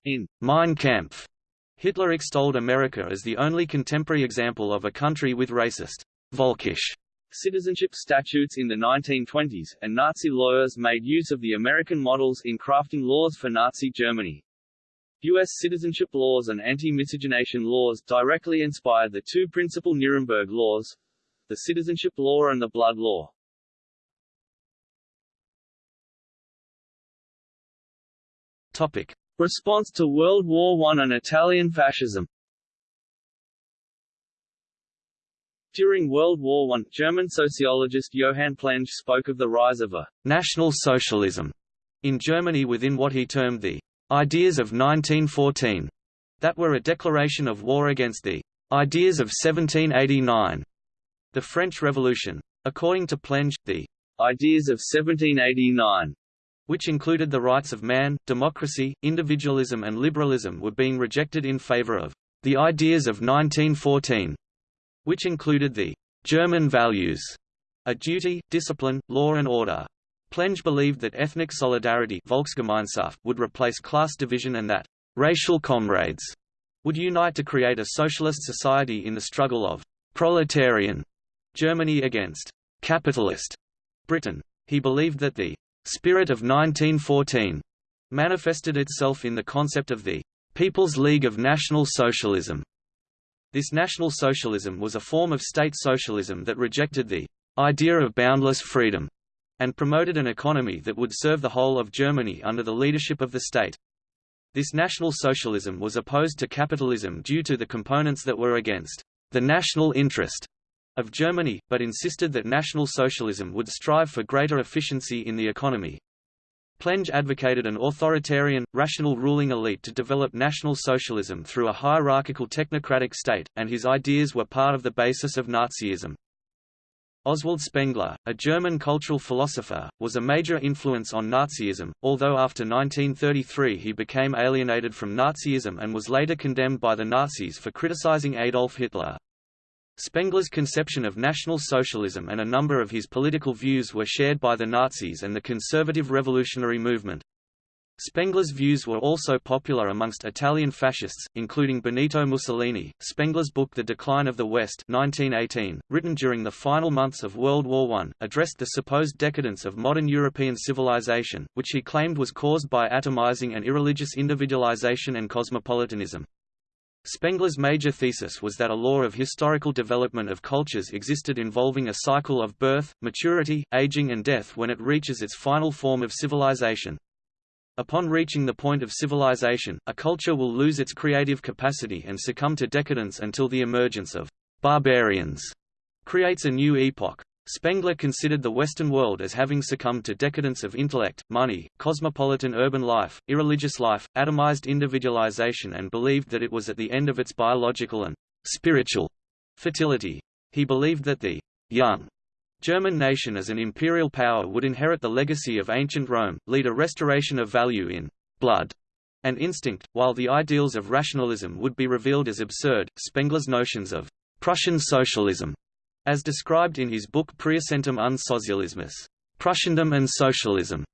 Speaker 2: In
Speaker 1: Mein Kampf, Hitler extolled America as the only contemporary example of a country with racist, Völkisch
Speaker 2: citizenship statutes in the 1920s, and Nazi lawyers made use of the American models in crafting laws for Nazi Germany. U.S. citizenship laws and anti-miscegenation laws directly inspired the two principal Nuremberg laws, the citizenship law and the blood law.
Speaker 1: Topic.
Speaker 2: Response to World War I and Italian fascism During World War I, German sociologist Johann Plenge spoke of the rise of a «national socialism» in Germany within what he termed the «ideas of 1914» that were a declaration of war against the «ideas of 1789» the French Revolution. According to Plenge, the «ideas of 1789»
Speaker 1: which included the rights of man, democracy, individualism and liberalism were being rejected in favor of the ideas of 1914, which included the German values, a duty, discipline, law and order. Plenge believed that ethnic solidarity Volksgemeinschaft would replace class division and that racial comrades would unite to create a socialist society in the struggle of proletarian Germany against capitalist Britain. He believed that the spirit of 1914 manifested itself in the concept of the People's League of National Socialism. This National Socialism was a form of state socialism that rejected the idea of boundless freedom and promoted an economy that would serve the whole of Germany under the leadership of the state. This National Socialism was opposed to capitalism due to the components that were against the national interest of Germany, but insisted that National Socialism would strive for greater efficiency in the economy. Plenge advocated an authoritarian, rational ruling elite to develop National Socialism through a hierarchical technocratic state, and his ideas were part of the basis of Nazism. Oswald Spengler, a German cultural philosopher, was a major influence on Nazism, although after 1933 he became alienated from Nazism and was later condemned by the Nazis for criticizing Adolf Hitler. Spengler's conception of National Socialism and a number of his political views were shared by the Nazis and the conservative revolutionary movement. Spengler's views were also popular amongst Italian fascists, including Benito Mussolini. Spengler's book The Decline of the West 1918, written during the final months of World War I, addressed the supposed decadence of modern European civilization, which he claimed was caused by atomizing and irreligious individualization and cosmopolitanism. Spengler's major thesis was that a law of historical development of cultures existed involving a cycle of birth, maturity, aging and death when it reaches its final form of civilization. Upon reaching the point of civilization, a culture will lose its creative capacity and succumb to decadence until the emergence of barbarians creates a new epoch. Spengler considered the Western world as having succumbed to decadence of intellect, money, cosmopolitan urban life, irreligious life, atomized individualization and believed that it was at the end of its biological and spiritual fertility. He believed that the young German nation as an imperial power would inherit the legacy of ancient Rome, lead a restoration of value in blood and instinct, while the ideals of rationalism would be revealed as absurd. Spengler's notions of Prussian socialism, as described in his book Preußentum und Sozialismus, Prussiandom and Socialism,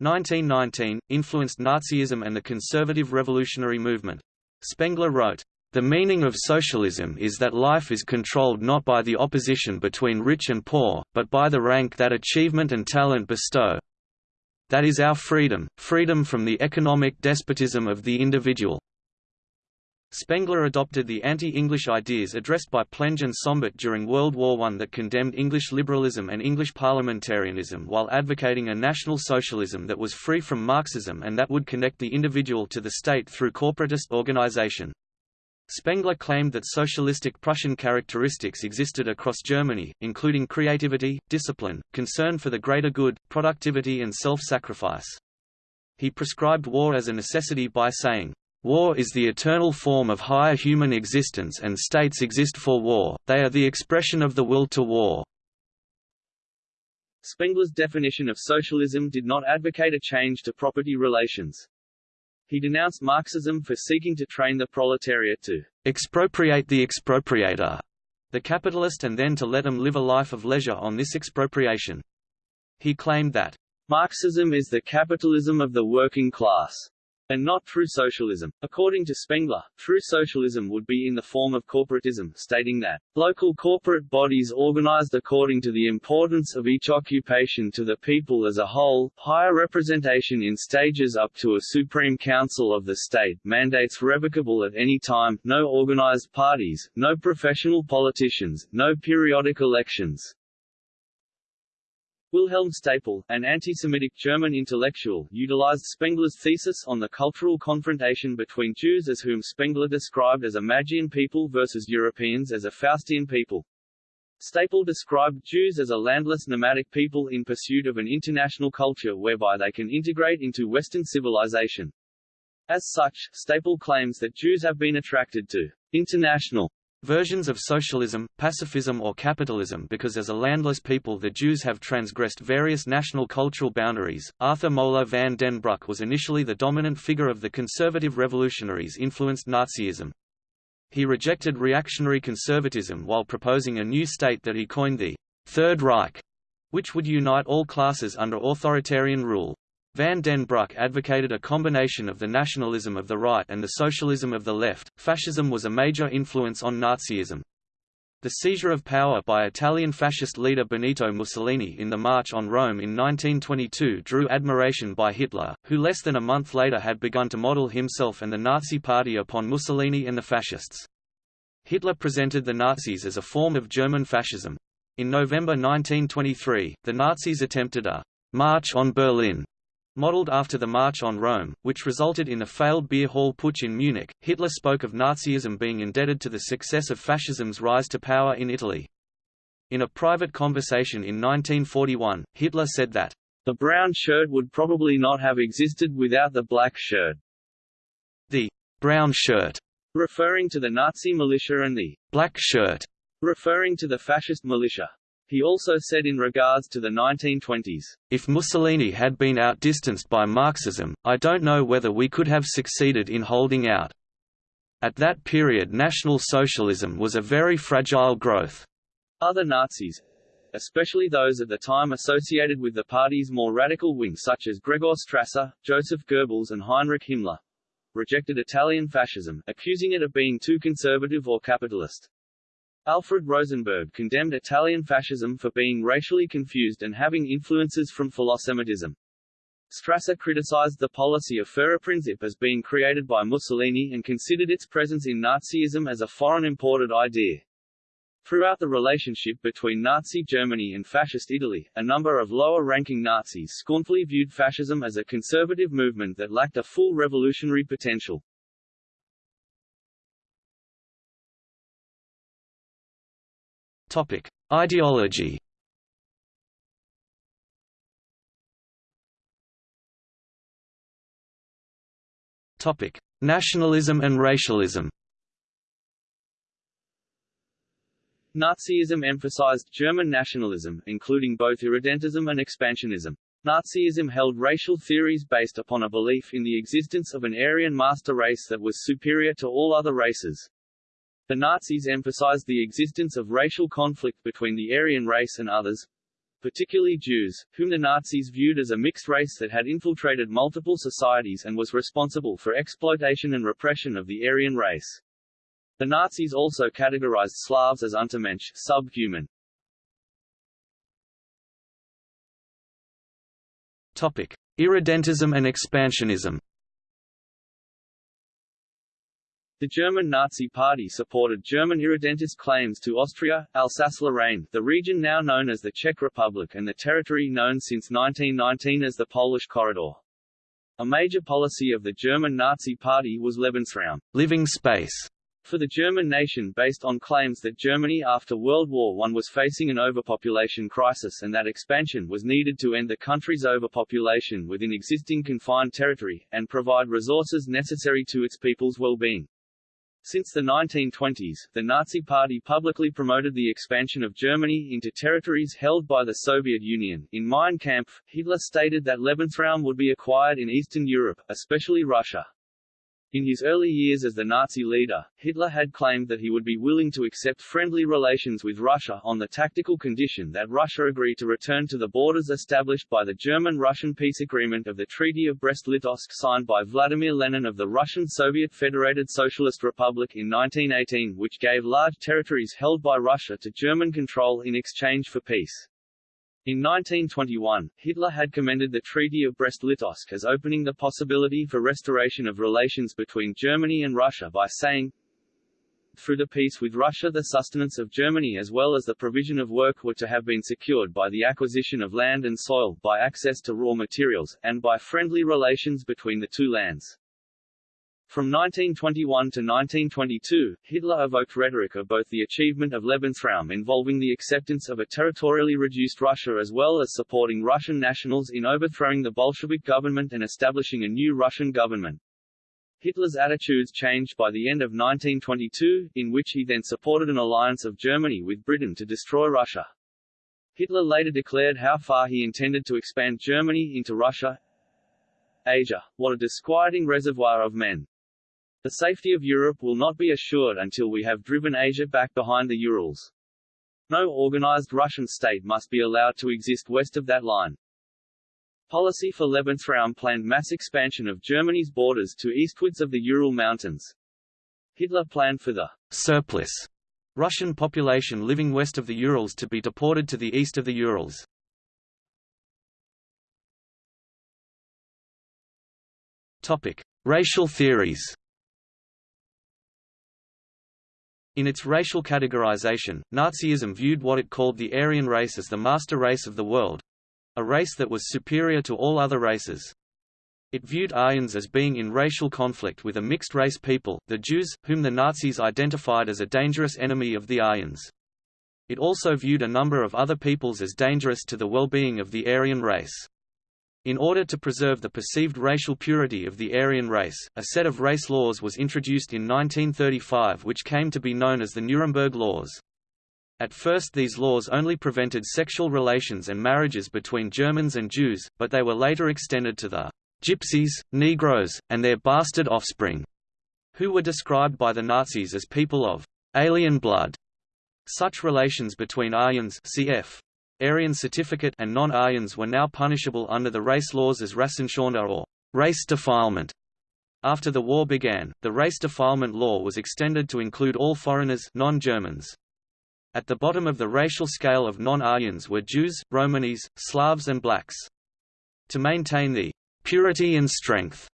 Speaker 1: 1919, influenced Nazism and the conservative revolutionary movement. Spengler wrote, the meaning of socialism is that life is controlled not by the opposition between rich and poor, but by the rank that achievement and talent bestow. That is our freedom, freedom from the economic despotism of the individual. Spengler adopted the anti-English ideas addressed by Plenge and Sombart during World War I that condemned English liberalism and English parliamentarianism while advocating a national socialism that was free from Marxism and that would connect the individual to the state through corporatist organization. Spengler claimed that socialistic Prussian characteristics existed across Germany, including creativity, discipline, concern for the greater good, productivity and self-sacrifice. He prescribed war as a necessity by saying, War is the eternal form of higher human existence and states exist for war, they are the expression of the will to war.
Speaker 2: Spengler's definition of socialism did not advocate a change to property relations. He denounced Marxism for seeking to train the proletariat to
Speaker 1: expropriate the expropriator, the capitalist and then to let him live a life of leisure on this expropriation. He claimed that
Speaker 2: Marxism is the capitalism of the working class and not true socialism. According to Spengler, true socialism would be in the form of corporatism, stating that local corporate bodies organized according to the importance of each occupation to the people as a whole, higher representation in stages up to a supreme council of the state, mandates revocable at any time, no organized parties, no professional politicians, no periodic elections, Wilhelm Stapel, an anti-Semitic German intellectual, utilized Spengler's thesis on the cultural confrontation between Jews as whom Spengler described as a Magian people versus Europeans as a Faustian people. Stapel described Jews as a landless nomadic people in pursuit of an international culture whereby they can integrate into Western civilization. As such, Stapel claims that Jews have been attracted to international
Speaker 1: Versions of socialism, pacifism or capitalism because as a landless people the Jews have transgressed various national cultural boundaries. Arthur Moeller van den Bruck was initially the dominant figure of the conservative revolutionaries influenced Nazism. He rejected reactionary conservatism while proposing a new state that he coined the Third Reich, which would unite all classes under authoritarian rule. Van den Bruck advocated a combination of the nationalism of the right and the socialism of the left. Fascism was a major influence on Nazism. The seizure of power by Italian fascist leader Benito Mussolini in the March on Rome in 1922 drew admiration by Hitler, who less than a month later had begun to model himself and the Nazi Party upon Mussolini and the fascists. Hitler presented the Nazis as a form of German fascism. In November 1923, the Nazis attempted a «march on Berlin» Modeled after the March on Rome, which resulted in the failed beer hall putsch in Munich, Hitler spoke of Nazism being indebted to the success of fascism's rise to power in Italy. In a private conversation in 1941, Hitler said that,
Speaker 2: "...the brown shirt would probably not have existed without the black shirt."
Speaker 1: The brown shirt,
Speaker 2: referring to the Nazi militia and the
Speaker 1: black shirt,
Speaker 2: referring to the fascist militia. He also said in regards to the 1920s,
Speaker 1: If Mussolini had been outdistanced by Marxism, I don't know whether we could have succeeded in holding out. At that period National Socialism was a very fragile growth.
Speaker 2: Other Nazis, especially those at the time associated with the party's more radical wing such as Gregor Strasser, Joseph Goebbels and Heinrich Himmler, rejected Italian fascism, accusing it of being too conservative or capitalist. Alfred Rosenberg condemned Italian fascism for being racially confused and having influences from Philosemitism. Strasser criticized the policy of Führerprinzip as being created by Mussolini and considered its presence in Nazism as a foreign imported idea. Throughout the relationship between Nazi Germany and Fascist Italy, a number of lower-ranking Nazis scornfully viewed fascism as a conservative movement that lacked a full revolutionary potential.
Speaker 1: Topic: Ideology. Topic: Nationalism and racialism.
Speaker 2: Nazism emphasized German nationalism, including both irredentism and expansionism. Nazism held racial theories based upon a belief in the existence of an Aryan master race that was superior to all other races. The Nazis emphasized the existence of racial conflict between the Aryan race and others, particularly Jews, whom the Nazis viewed as a mixed race that had infiltrated multiple societies and was responsible for exploitation and repression of the Aryan race. The Nazis also categorized Slavs as untermensch subhuman.
Speaker 1: Topic: Irredentism and expansionism.
Speaker 2: The German Nazi Party supported German irredentist claims to Austria, Alsace-Lorraine, the region now known as the Czech Republic and the territory known since 1919 as the Polish Corridor. A major policy of the German Nazi Party was Lebensraum
Speaker 1: living space
Speaker 2: for the German nation based on claims that Germany after World War I was facing an overpopulation crisis and that expansion was needed to end the country's overpopulation within existing confined territory, and provide resources necessary to its people's well-being. Since the 1920s, the Nazi Party publicly promoted the expansion of Germany into territories held by the Soviet Union. In Mein Kampf, Hitler stated that Lebensraum would be acquired in Eastern Europe, especially Russia. In his early years as the Nazi leader, Hitler had claimed that he would be willing to accept friendly relations with Russia on the tactical condition that Russia agree to return to the borders established by the German-Russian peace agreement of the Treaty of Brest-Litovsk signed by Vladimir Lenin of the Russian Soviet Federated Socialist Republic in 1918 which gave large territories held by Russia to German control in exchange for peace. In 1921, Hitler had commended the Treaty of Brest-Litovsk as opening the possibility for restoration of relations between Germany and Russia by saying, through the peace with Russia the sustenance of Germany as well as the provision of work were to have been secured by the acquisition of land and soil, by access to raw materials, and by friendly relations between the two lands. From 1921 to 1922, Hitler evoked rhetoric of both the achievement of Lebensraum involving the acceptance of a territorially reduced Russia as well as supporting Russian nationals in overthrowing the Bolshevik government and establishing a new Russian government. Hitler's attitudes changed by the end of 1922, in which he then supported an alliance of Germany with Britain to destroy Russia. Hitler later declared how far he intended to expand Germany into Russia. Asia, what a disquieting reservoir of men. The safety of Europe will not be assured until we have driven Asia back behind the Urals. No organized Russian state must be allowed to exist west of that line. Policy for Lebensraum planned mass expansion of Germany's borders to eastwards of the Ural Mountains. Hitler planned for the
Speaker 1: surplus Russian population living west of the Urals to be deported to the east of the Urals. Topic: Racial theories. In its racial categorization, Nazism viewed what it called the Aryan race as the master race of the world, a race that was superior to all other races. It viewed Aryans as being in racial conflict with a mixed-race people, the Jews, whom the Nazis identified as a dangerous enemy of the Aryans. It also viewed a number of other peoples as dangerous to the well-being of the Aryan race. In order to preserve the perceived racial purity of the Aryan race, a set of race laws was introduced in 1935 which came to be known as the Nuremberg Laws. At first these laws only prevented sexual relations and marriages between Germans and Jews, but they were later extended to the Gypsies, Negroes, and their bastard offspring, who were described by the Nazis as people of alien blood. Such relations between Aryans cf. Aryan certificate and non-Aryans were now punishable under the race laws as Rassenschande or race defilement. After the war began, the race defilement law was extended to include all foreigners non-Germans. At the bottom of the racial scale of non-Aryans were Jews, Romanis, Slavs and blacks. To maintain the purity and strength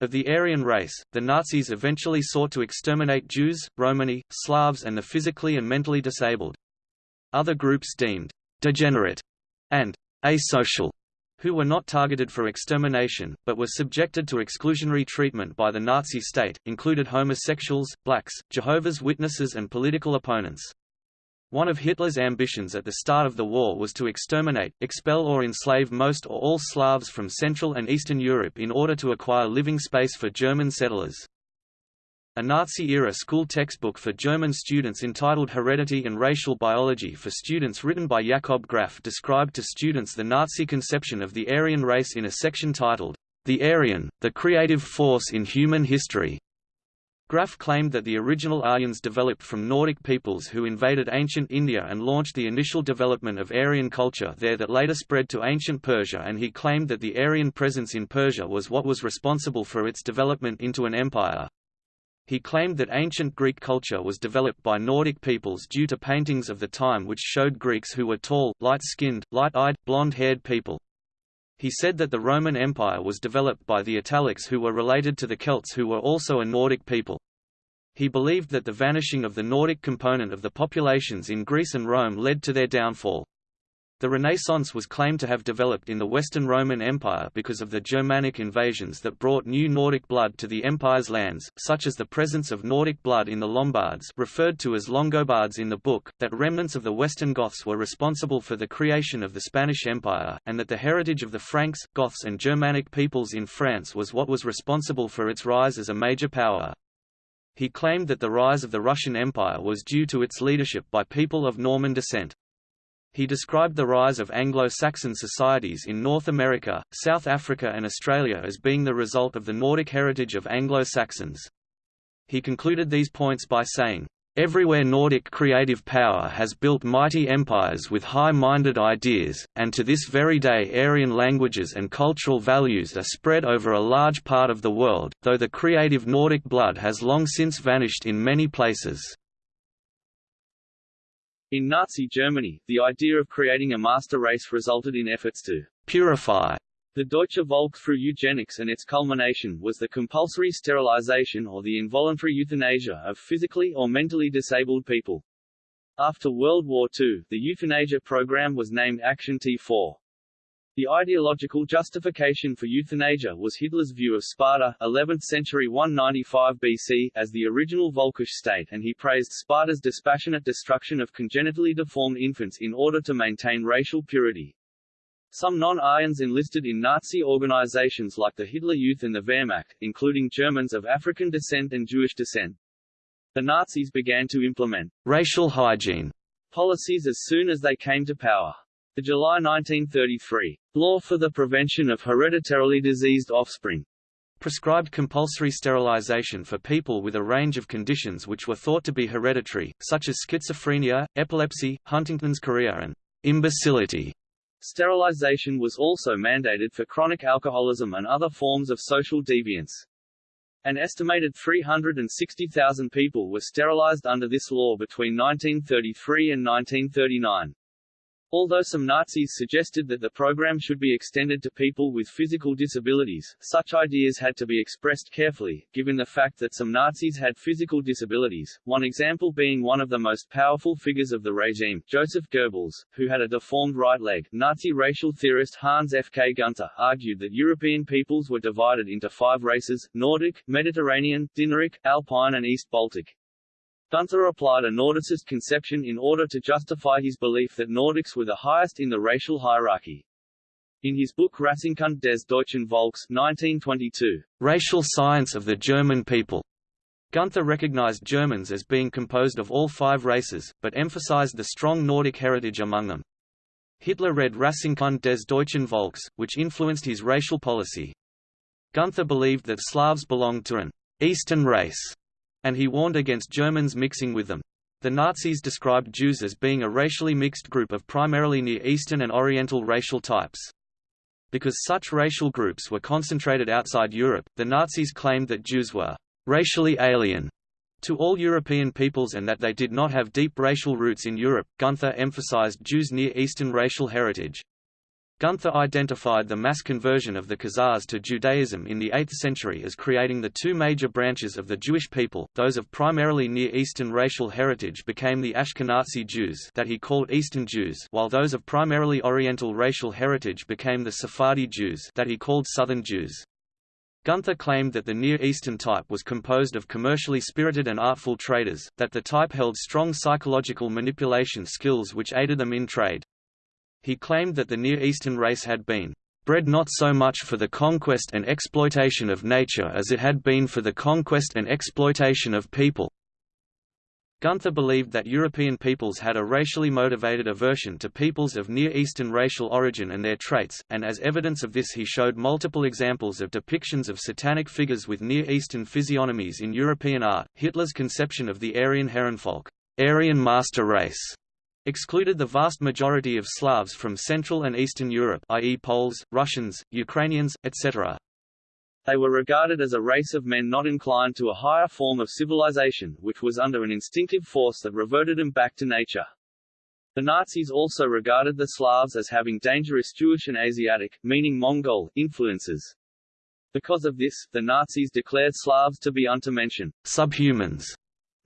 Speaker 1: of the Aryan race, the Nazis eventually sought to exterminate Jews, Romani, Slavs and the physically and mentally disabled. Other groups deemed degenerate and asocial who were not targeted for extermination, but were subjected to exclusionary treatment by the Nazi state, included homosexuals, blacks, Jehovah's Witnesses and political opponents. One of Hitler's ambitions at the start of the war was to exterminate, expel or enslave most or all Slavs from Central and Eastern Europe in order to acquire living space for German settlers. A Nazi-era school textbook for German students entitled Heredity and Racial Biology for Students written by Jakob Graf described to students the Nazi conception of the Aryan race in a section titled, The Aryan, the Creative Force in Human History. Graf claimed that the original Aryans developed from Nordic peoples who invaded ancient India and launched the initial development of Aryan culture there that later spread to ancient Persia and he claimed that the Aryan presence in Persia was what was responsible for its development into an empire. He claimed that ancient Greek culture was developed by Nordic peoples due to paintings of the time which showed Greeks who were tall, light-skinned, light-eyed, blonde-haired people. He said that the Roman Empire was developed by the Italics who were related to the Celts who were also a Nordic people. He believed that the vanishing of the Nordic component of the populations in Greece and Rome led to their downfall. The Renaissance was claimed to have developed in the Western Roman Empire because of the Germanic invasions that brought new Nordic blood to the empire's lands, such as the presence of Nordic blood in the Lombards referred to as Longobards in the book, that remnants of the Western Goths were responsible for the creation of the Spanish Empire, and that the heritage of the Franks, Goths and Germanic peoples in France was what was responsible for its rise as a major power. He claimed that the rise of the Russian Empire was due to its leadership by people of Norman descent. He described the rise of Anglo-Saxon societies in North America, South Africa and Australia as being the result of the Nordic heritage of Anglo-Saxons. He concluded these points by saying, Everywhere Nordic creative power has built mighty empires with high-minded ideas, and to this very day Aryan languages and cultural values are spread over a large part of the world, though the creative Nordic blood has long since vanished in many places.
Speaker 2: In Nazi Germany, the idea of creating a master race resulted in efforts to
Speaker 1: purify
Speaker 2: the Deutsche Volk through eugenics and its culmination was the compulsory sterilization or the involuntary euthanasia of physically or mentally disabled people. After World War II, the euthanasia program was named Action T4. The ideological justification for euthanasia was Hitler's view of Sparta 11th century 195 BC as the original Völkisch state and he praised Sparta's dispassionate destruction of congenitally deformed infants in order to maintain racial purity. Some non-Aryans enlisted in Nazi organizations like the Hitler Youth and the Wehrmacht, including Germans of African descent and Jewish descent. The Nazis began to implement
Speaker 1: racial hygiene
Speaker 2: policies as soon as they came to power. The July 1933 Law for the Prevention of Hereditarily Diseased Offspring
Speaker 1: prescribed compulsory sterilization for people with a range of conditions which were thought to be hereditary, such as schizophrenia, epilepsy, Huntington's chorea and imbecility.
Speaker 2: Sterilization was also mandated for chronic alcoholism and other forms of social deviance. An estimated 360,000 people were sterilized under this law between 1933 and 1939. Although some Nazis suggested that the program should be extended to people with physical disabilities, such ideas had to be expressed carefully, given the fact that some Nazis had physical disabilities, one example being one of the most powerful figures of the regime, Joseph Goebbels, who had a deformed right leg. Nazi racial theorist Hans F. K. Gunther argued that European peoples were divided into five races, Nordic, Mediterranean, Dinaric, Alpine and East Baltic. Gunther applied a Nordicist conception in order to justify his belief that Nordics were the highest in the racial hierarchy. In his book Rassenkunde des Deutschen Volks 1922,
Speaker 1: Racial Science of the German People, Gunther recognized Germans as being composed of all five races, but emphasized the strong Nordic heritage among them. Hitler read Rassenkunde des Deutschen Volks, which influenced his racial policy. Gunther believed that Slavs belonged to an Eastern race, and he warned against Germans mixing with them. The Nazis described Jews as being a racially mixed group of primarily Near Eastern and Oriental racial types. Because such racial groups were concentrated outside Europe, the Nazis claimed that Jews were racially alien to all European peoples and that they did not have deep racial roots in Europe. Gunther emphasized Jews' Near Eastern racial heritage. Gunther identified the mass conversion of the Khazars to Judaism in the 8th century as creating the two major branches of the Jewish people, those of primarily Near Eastern racial heritage became the Ashkenazi Jews that he called Eastern Jews while those of primarily Oriental racial heritage became the Sephardi Jews that he called Southern Jews. Gunther claimed that the Near Eastern type was composed of commercially spirited and artful traders, that the type held strong psychological manipulation skills which aided them in trade. He claimed that the Near Eastern race had been bred not so much for the conquest and exploitation of nature as it had been for the conquest and exploitation of people. Gunther believed that European peoples had a racially motivated aversion to peoples of Near Eastern racial origin and their traits, and as evidence of this he showed multiple examples of depictions of satanic figures with Near Eastern physiognomies in European art. Hitler's conception of the Aryan Herrenvolk, Aryan master race, excluded the vast majority of Slavs from Central and Eastern Europe i.e. Poles, Russians, Ukrainians, etc.
Speaker 2: They were regarded as a race of men not inclined to a higher form of civilization, which was under an instinctive force that reverted them back to nature. The Nazis also regarded the Slavs as having dangerous Jewish and Asiatic, meaning Mongol, influences. Because of this, the Nazis declared Slavs to be untermenschen subhumans,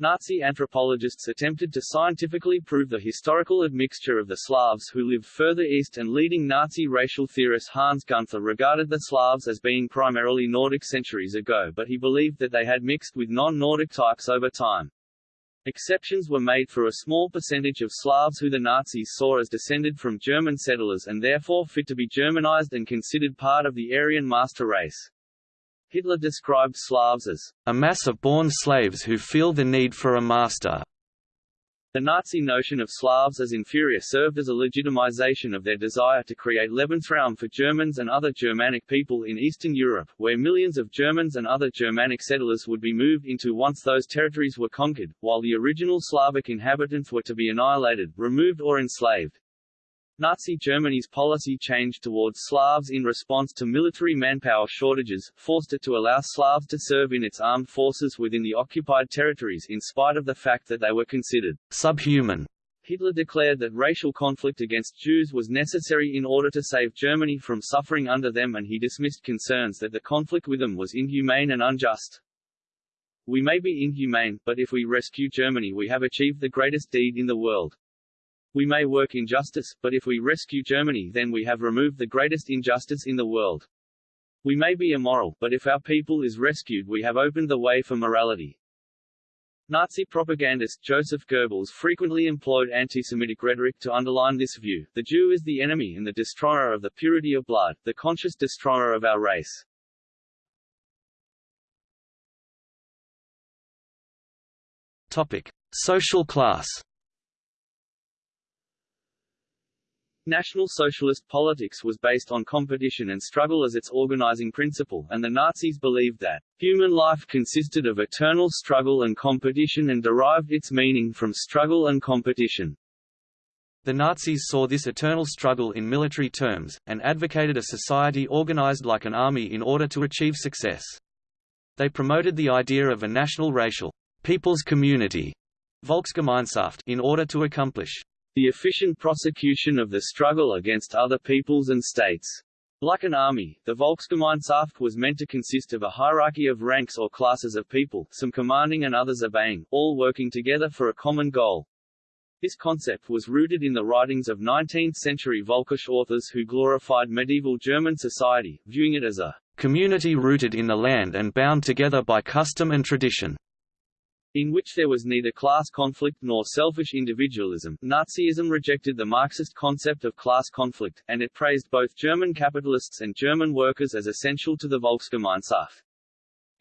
Speaker 2: Nazi anthropologists attempted to scientifically prove the historical admixture of the Slavs who lived further east and leading Nazi racial theorist Hans Gunther regarded the Slavs as being primarily Nordic centuries ago but he believed that they had mixed with non-Nordic types over time. Exceptions were made for a small percentage of Slavs who the Nazis saw as descended from German settlers and therefore fit to be Germanized and considered part of the Aryan master race. Hitler described Slavs as a mass of born slaves who feel the need for a master. The Nazi notion of Slavs as inferior served as a legitimization of their desire to create Lebensraum for Germans and other Germanic people in Eastern Europe, where millions of Germans and other Germanic settlers would be moved into once those territories were conquered, while the original Slavic inhabitants were to be annihilated, removed or enslaved. Nazi Germany's policy changed towards Slavs in response to military manpower shortages, forced it to allow Slavs to serve in its armed forces within the occupied territories in spite of the fact that they were considered subhuman. Hitler declared that racial conflict against Jews was necessary in order to save Germany from suffering under them and he dismissed concerns that the conflict with them was inhumane and unjust. We may be inhumane, but if we rescue Germany we have achieved the greatest deed in the world. We may work injustice, but if we rescue Germany then we have removed the greatest injustice in the world. We may be immoral, but if our people is rescued we have opened the way for morality. Nazi propagandist Joseph Goebbels frequently employed anti-Semitic rhetoric to underline this view. The Jew is the enemy and the destroyer of the purity of blood, the conscious destroyer of our race.
Speaker 1: Topic: Social class.
Speaker 2: National Socialist politics was based on competition and struggle as its organizing principle, and the Nazis believed that human life consisted of eternal struggle and competition and derived its meaning from struggle and competition.
Speaker 1: The Nazis saw this eternal struggle in military terms, and advocated a society organized like an army in order to achieve success. They promoted the idea of a national racial people's community Volksgemeinschaft in order to accomplish
Speaker 2: the efficient prosecution of the struggle against other peoples and states. Like an army, the Volksgemeinschaft was meant to consist of a hierarchy of ranks or classes of people, some commanding and others obeying, all working together for a common goal. This concept was rooted in the writings of 19th-century Völkisch authors who glorified medieval German society, viewing it as a
Speaker 1: community rooted in the land and bound together by custom and tradition
Speaker 2: in which there was neither class conflict nor selfish individualism. Nazism rejected the Marxist concept of class conflict, and it praised both German capitalists and German workers as essential to the Volksgemeinschaft.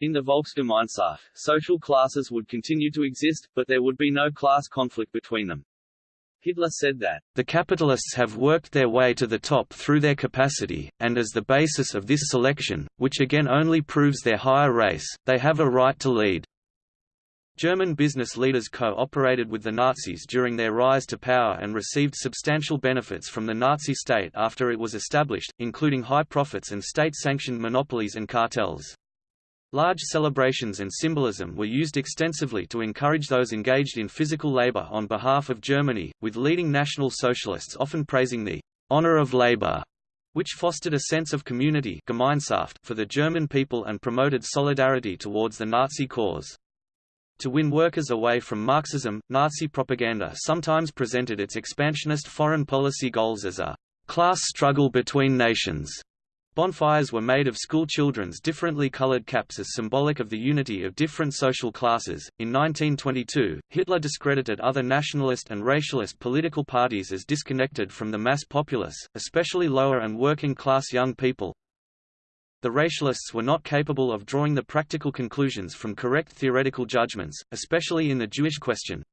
Speaker 2: In the Volksgemeinschaft, social classes would continue to exist, but there would be no class conflict between them. Hitler said that,
Speaker 1: The capitalists have worked their way to the top through their capacity, and as the basis of this selection, which again only proves their higher race, they have a right to lead. German business leaders co-operated with the Nazis during their rise to power and received substantial benefits from the Nazi state after it was established, including high profits and state-sanctioned monopolies and cartels. Large celebrations and symbolism were used extensively to encourage those engaged in physical labor on behalf of Germany, with leading National Socialists often praising the honor of labor, which fostered a sense of community for the German people and promoted solidarity towards the Nazi cause. To win workers away from Marxism, Nazi propaganda sometimes presented its expansionist foreign policy goals as a class struggle between nations. Bonfires were made of school children's differently colored caps as symbolic of the unity of different social classes. In 1922, Hitler discredited other nationalist and racialist political parties as disconnected from the mass populace, especially lower and working class young people, the racialists were not capable of drawing the practical conclusions from correct theoretical judgments, especially in the Jewish question.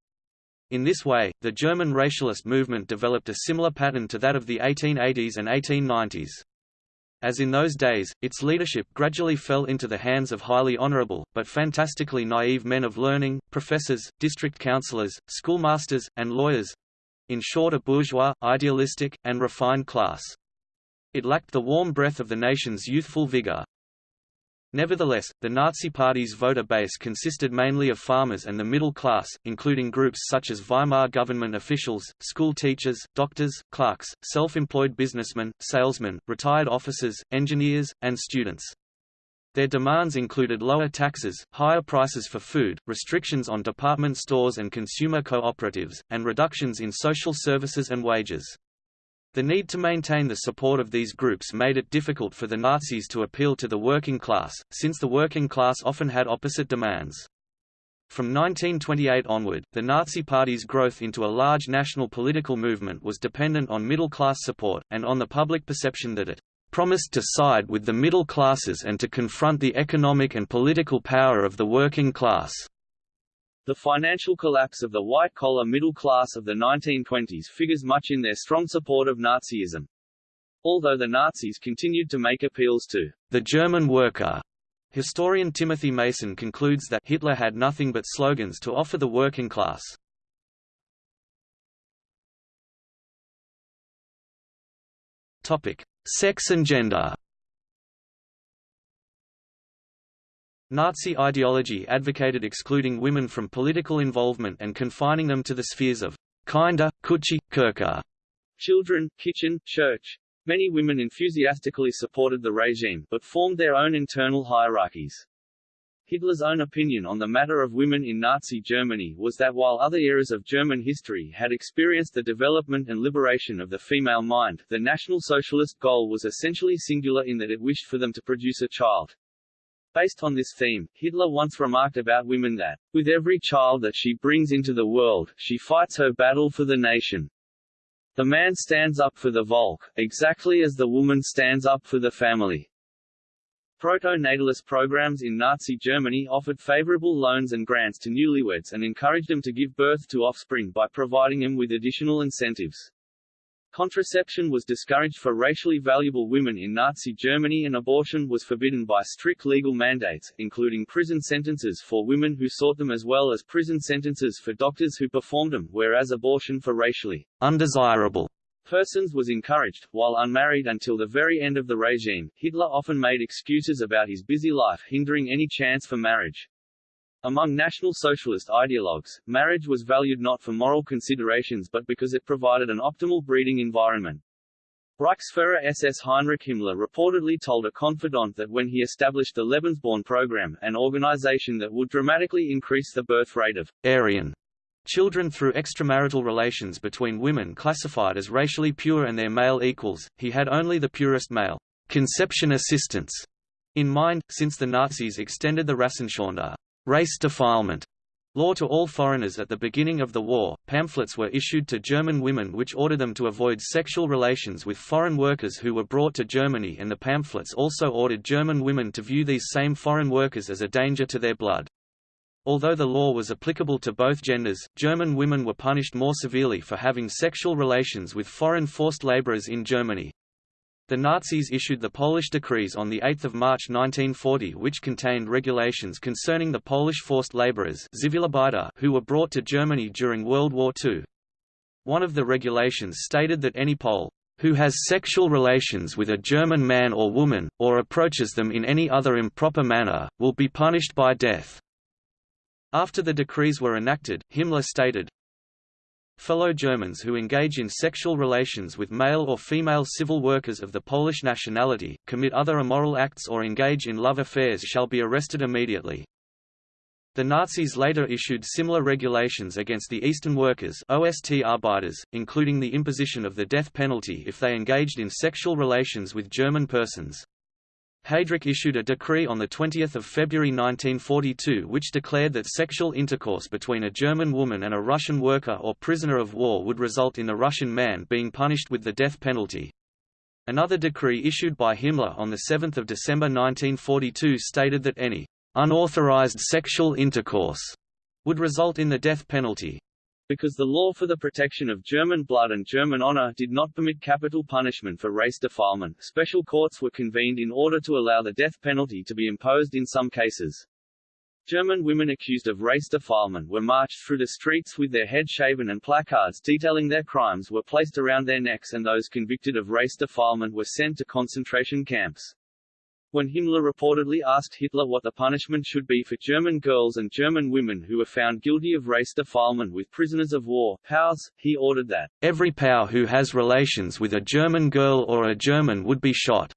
Speaker 1: In this way, the German racialist movement developed a similar pattern to that of the 1880s and 1890s. As in those days, its leadership gradually fell into the hands of highly honorable, but fantastically naive men of learning, professors, district councillors, schoolmasters, and lawyers—in short a bourgeois, idealistic, and refined class. It lacked the warm breath of the nation's youthful vigor. Nevertheless, the Nazi Party's voter base consisted mainly of farmers and the middle class, including groups such as Weimar government officials, school teachers, doctors, clerks, self-employed businessmen, salesmen, retired officers, engineers, and students. Their demands included lower taxes, higher prices for food, restrictions on department stores and consumer cooperatives, and reductions in social services and wages. The need to maintain the support of these groups made it difficult for the Nazis to appeal to the working class, since the working class often had opposite demands. From 1928 onward, the Nazi Party's growth into a large national political movement was dependent on middle-class support, and on the public perception that it promised to side with the middle classes and to confront the economic and political power of the working class.
Speaker 2: The financial collapse of the white-collar middle class of the 1920s figures much in their strong support of Nazism. Although the Nazis continued to make appeals to
Speaker 1: the German worker, historian Timothy Mason concludes that Hitler had nothing but slogans to offer the working class. Topic: Sex and gender. Nazi ideology advocated excluding women from political involvement and confining them to the spheres of Kinder, Küche, Kirche,
Speaker 2: children, kitchen, church. Many women enthusiastically supported the regime, but formed their own internal hierarchies. Hitler's own opinion on the matter of women in Nazi Germany was that while other eras of German history had experienced the development and liberation of the female mind, the National Socialist goal was essentially singular in that it wished for them to produce a child. Based on this theme, Hitler once remarked about women that, with every child that she brings into the world, she fights her battle for the nation. The man stands up for the Volk, exactly as the woman stands up for the family. Proto-natalist programs in Nazi Germany offered favorable loans and grants to newlyweds and encouraged them to give birth to offspring by providing them with additional incentives. Contraception was discouraged for racially valuable women in Nazi Germany and abortion was forbidden by strict legal mandates, including prison sentences for women who sought them as well as prison sentences for doctors who performed them, whereas abortion for racially
Speaker 1: undesirable
Speaker 2: persons was encouraged. While unmarried until the very end of the regime, Hitler often made excuses about his busy life hindering any chance for marriage. Among National Socialist ideologues, marriage was valued not for moral considerations but because it provided an optimal breeding environment. Reichsfuhrer SS Heinrich Himmler reportedly told a confidant that when he established the Lebensborn program, an organization that would dramatically increase the birth rate of
Speaker 1: Aryan children through extramarital relations between women classified as racially pure and their male equals, he had only the purest male conception assistance in mind, since the Nazis extended the Rassenschande race defilement law to all foreigners at the beginning of the war. Pamphlets were issued to German women which ordered them to avoid sexual relations with foreign workers who were brought to Germany and the pamphlets also ordered German women to view these same foreign workers as a danger to their blood. Although the law was applicable to both genders, German women were punished more severely for having sexual relations with foreign forced laborers in Germany. The Nazis issued the Polish decrees on 8 March 1940 which contained regulations concerning the Polish forced laborers who were brought to Germany during World War II. One of the regulations stated that any Pole who has sexual relations with a German man or woman, or approaches them in any other improper manner, will be punished by death. After the decrees were enacted, Himmler stated, Fellow Germans who engage in sexual relations with male or female civil workers of the Polish nationality, commit other immoral acts or engage in love affairs shall be arrested immediately. The Nazis later issued similar regulations against the Eastern workers OST Arbeiters, including the imposition of the death penalty if they engaged in sexual relations with German persons. Heydrich issued a decree on 20 February 1942 which declared that sexual intercourse between a German woman and a Russian worker or prisoner of war would result in the Russian man being punished with the death penalty. Another decree issued by Himmler on 7 December 1942 stated that any unauthorized sexual intercourse would result in the death penalty.
Speaker 2: Because the law for the protection of German blood and German honor did not permit capital punishment for race defilement, special courts were convened in order to allow the death penalty to be imposed in some cases. German women accused of race defilement were marched through the streets with their head shaven and placards detailing their crimes were placed around their necks and those convicted of race defilement were sent to concentration camps. When Himmler reportedly asked Hitler what the punishment should be for German girls and German women who were found guilty of race defilement with prisoners of war POWs, he ordered that,
Speaker 1: "...every POW who has relations with a German girl or a German would be shot,"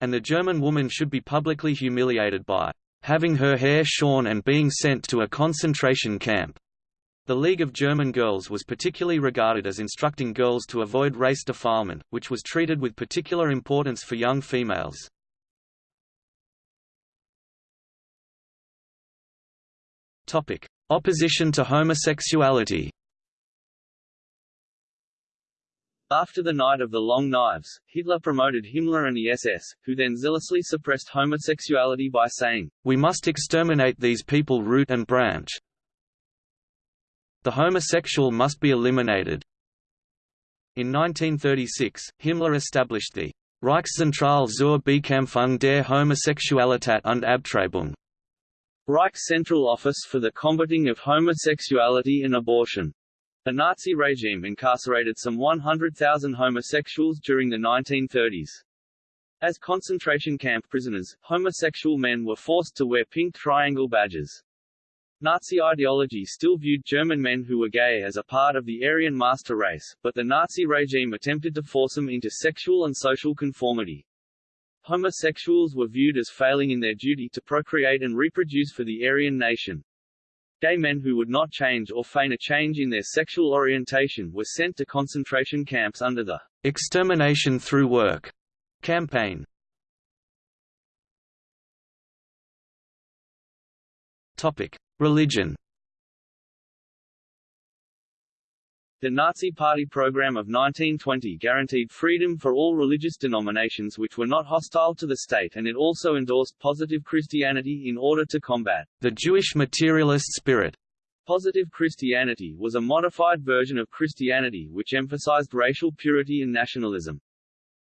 Speaker 1: and the German woman should be publicly humiliated by having her hair shorn and being sent to a concentration camp. The League of German Girls was particularly regarded as instructing girls to avoid race defilement, which was treated with particular importance for young females. Topic: Opposition to homosexuality.
Speaker 2: After the Night of the Long Knives, Hitler promoted Himmler and the SS, who then zealously suppressed homosexuality by saying,
Speaker 1: We must exterminate these people root and branch. The homosexual must be eliminated. In 1936, Himmler established the Reichszentrale zur Bekämpfung der Homosexualität und Abtreibung,
Speaker 2: Reich Central Office for the Combating of Homosexuality and Abortion. The Nazi regime incarcerated some 100,000 homosexuals during the 1930s. As concentration camp prisoners, homosexual men were forced to wear pink triangle badges. Nazi ideology still viewed German men who were gay as a part of the Aryan master race, but the Nazi regime attempted to force them into sexual and social conformity homosexuals were viewed as failing in their duty to procreate and reproduce for the Aryan nation. Gay men who would not change or feign a change in their sexual orientation were sent to concentration camps under the
Speaker 1: extermination through work campaign. Topic: Religion
Speaker 2: The Nazi Party program of 1920 guaranteed freedom for all religious denominations which were not hostile to the state and it also endorsed positive Christianity in order to combat
Speaker 1: the Jewish materialist spirit.
Speaker 2: Positive Christianity was a modified version of Christianity which emphasized racial purity and nationalism.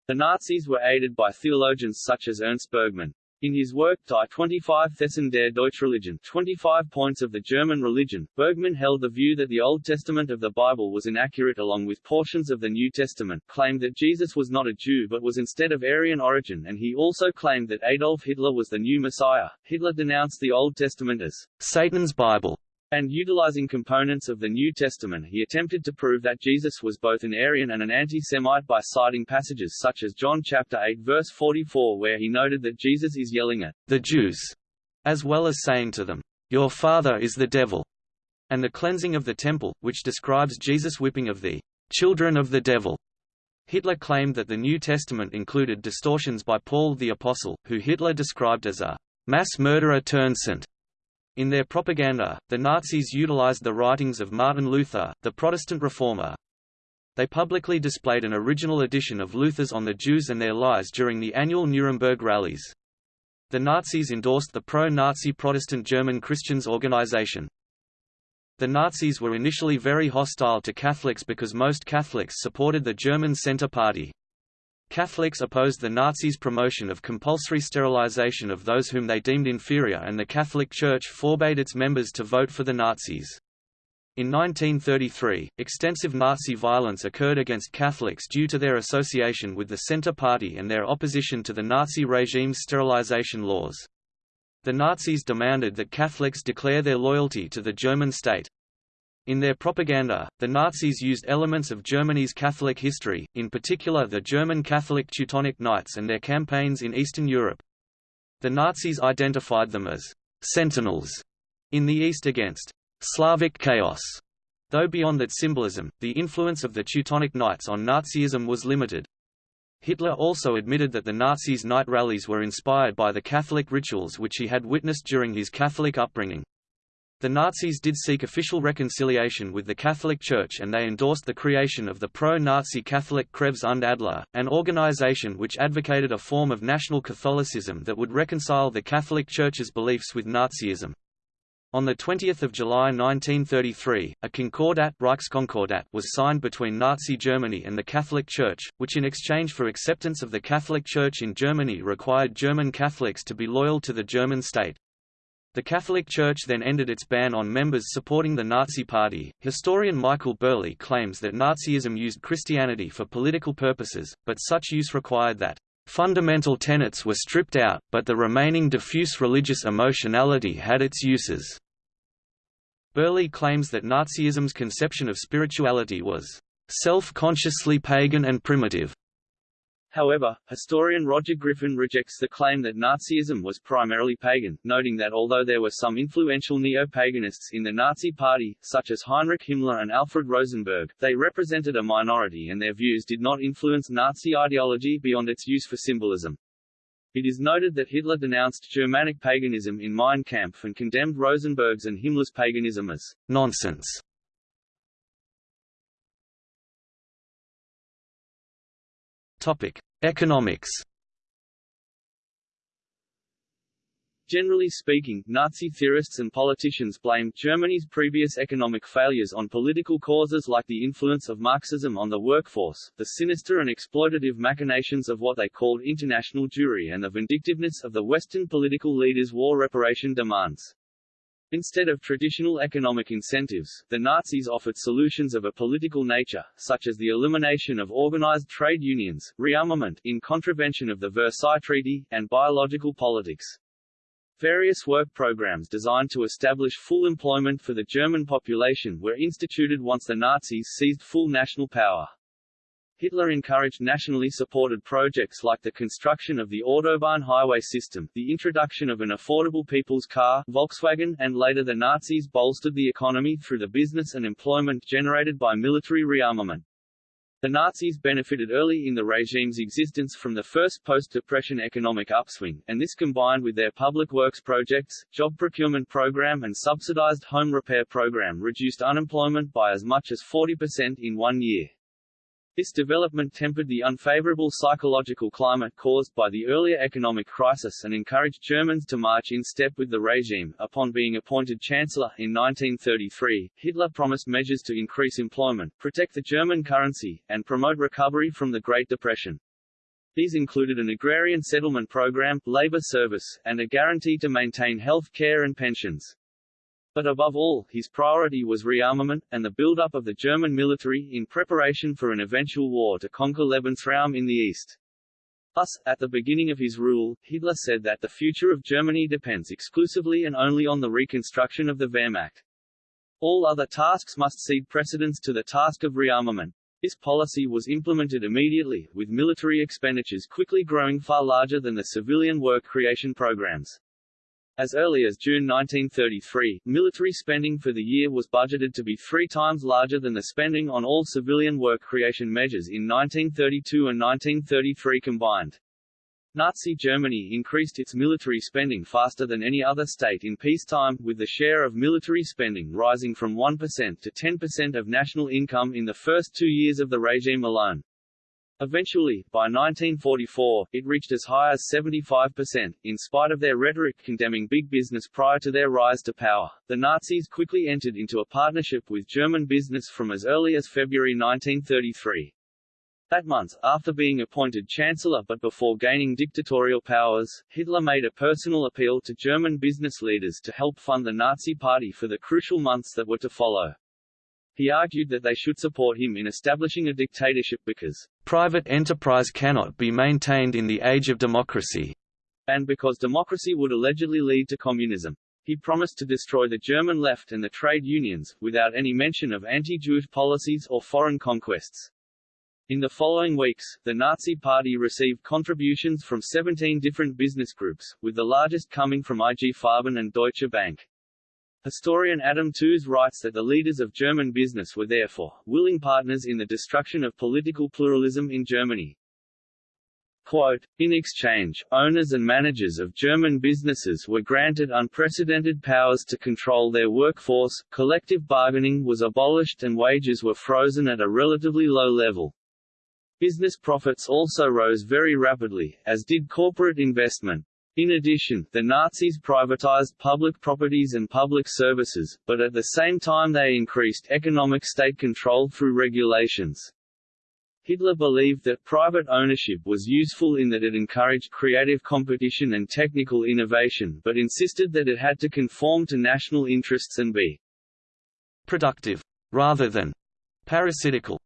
Speaker 2: The Nazis were aided by theologians such as Ernst Bergmann, in his work Die 25 Thesen der Deutschreligion 25 Points of the German Religion, Bergmann held the view that the Old Testament of the Bible was inaccurate along with portions of the New Testament, claimed that Jesus was not a Jew but was instead of Aryan origin and he also claimed that Adolf Hitler was the new Messiah. Hitler denounced the Old Testament as
Speaker 1: Satan's Bible
Speaker 2: and utilizing components of the New Testament he attempted to prove that Jesus was both an Aryan and an anti-Semite by citing passages such as John chapter 8 verse 44 where he noted that Jesus is yelling at
Speaker 1: the Jews, as well as saying to them, Your father is the devil, and the cleansing of the temple, which describes Jesus' whipping of the children of the devil. Hitler claimed that the New Testament included distortions by Paul the Apostle, who Hitler described as a mass murderer turned saint. In their propaganda, the Nazis utilized the writings of Martin Luther, the Protestant reformer. They publicly displayed an original edition of Luther's On the Jews and Their Lies during the annual Nuremberg rallies. The Nazis endorsed the pro-Nazi Protestant German Christians organization. The Nazis were initially very hostile to Catholics because most Catholics supported the German Centre Party. Catholics opposed the Nazis' promotion of compulsory sterilization of those whom they deemed inferior and the Catholic Church forbade its members to vote for the Nazis. In 1933, extensive Nazi violence occurred against Catholics due to their association with the Centre Party and their opposition to the Nazi regime's sterilization laws. The Nazis demanded that Catholics declare their loyalty to the German state. In their propaganda, the Nazis used elements of Germany's Catholic history, in particular the German Catholic Teutonic Knights and their campaigns in Eastern Europe. The Nazis identified them as «sentinels» in the East against «Slavic chaos», though beyond that symbolism, the influence of the Teutonic Knights on Nazism was limited. Hitler also admitted that the Nazis' night rallies were inspired by the Catholic rituals which he had witnessed during his Catholic upbringing. The Nazis did seek official reconciliation with the Catholic Church and they endorsed the creation of the pro-Nazi Catholic Kreuz und Adler, an organization which advocated a form of national Catholicism that would reconcile the Catholic Church's beliefs with Nazism. On 20 July 1933, a Concordat, was signed between Nazi Germany and the Catholic Church, which in exchange for acceptance of the Catholic Church in Germany required German Catholics to be loyal to the German state. The Catholic Church then ended its ban on members supporting the Nazi Party. Historian Michael Burleigh claims that Nazism used Christianity for political purposes, but such use required that fundamental tenets were stripped out, but the remaining diffuse religious emotionality had its uses. Burleigh claims that Nazism's conception of spirituality was self-consciously pagan and primitive,
Speaker 2: However, historian Roger Griffin rejects the claim that Nazism was primarily pagan, noting that although there were some influential neo-paganists in the Nazi Party, such as Heinrich Himmler and Alfred Rosenberg, they represented a minority and their views did not influence Nazi ideology beyond its use for symbolism. It is noted that Hitler denounced Germanic paganism in Mein Kampf and condemned Rosenberg's and Himmler's paganism as nonsense.
Speaker 1: Topic: Economics
Speaker 2: Generally speaking, Nazi theorists and politicians blamed Germany's previous economic failures on political causes like the influence of Marxism on the workforce, the sinister and exploitative machinations of what they called international Jewry and the vindictiveness of the Western political leaders' war reparation demands. Instead of traditional economic incentives, the Nazis offered solutions of a political nature, such as the elimination of organized trade unions, rearmament in contravention of the Versailles Treaty, and biological politics. Various work programs designed to establish full employment for the German population were instituted once the Nazis seized full national power. Hitler encouraged nationally supported projects like the construction of the Autobahn highway system, the introduction of an affordable people's car Volkswagen, and later the Nazis bolstered the economy through the business and employment generated by military rearmament. The Nazis benefited early in the regime's existence from the first post-depression economic upswing, and this combined with their public works projects, job procurement program and subsidized home repair program reduced unemployment by as much as 40% in one year. This development tempered the unfavorable psychological climate caused by the earlier economic crisis and encouraged Germans to march in step with the regime. Upon being appointed Chancellor in 1933, Hitler promised measures to increase employment, protect the German currency, and promote recovery from the Great Depression. These included an agrarian settlement program, labor service, and a guarantee to maintain health care and pensions. But above all, his priority was rearmament, and the build-up of the German military in preparation for an eventual war to conquer Lebensraum in the east. Thus, at the beginning of his rule, Hitler said that the future of Germany depends exclusively and only on the reconstruction of the Wehrmacht. All other tasks must cede precedence to the task of rearmament. This policy was implemented immediately, with military expenditures quickly growing far larger than the civilian work creation programs. As early as June 1933, military spending for the year was budgeted to be three times larger than the spending on all civilian work creation measures in 1932 and 1933 combined. Nazi Germany increased its military spending faster than any other state in peacetime, with the share of military spending rising from 1% to 10% of national income in the first two years of the regime alone. Eventually, by 1944, it reached as high as 75%. In spite of their rhetoric condemning big business prior to their rise to power, the Nazis quickly entered into a partnership with German business from as early as February 1933. That month, after being appointed Chancellor but before gaining dictatorial powers, Hitler made a personal appeal to German business leaders to help fund the Nazi Party for the crucial months that were to follow. He argued that they should support him in establishing a dictatorship because
Speaker 1: private enterprise cannot be maintained in the age of democracy,
Speaker 2: and because democracy would allegedly lead to communism. He promised to destroy the German left and the trade unions, without any mention of anti-Jewish policies or foreign conquests. In the following weeks, the Nazi Party received contributions from 17 different business groups, with the largest coming from IG Farben and Deutsche Bank. Historian Adam Tooze writes that the leaders of German business were therefore, willing partners in the destruction of political pluralism in Germany. Quote, in exchange, owners and managers of German businesses were granted unprecedented powers to control their workforce, collective bargaining was abolished and wages were frozen at a relatively low level. Business profits also rose very rapidly, as did corporate investment. In addition, the Nazis privatized public properties and public services, but at the same time they increased economic state control through regulations. Hitler believed that private ownership was useful in that it encouraged creative competition and technical innovation but insisted that it had to conform to national interests and be
Speaker 1: productive, rather than parasitical.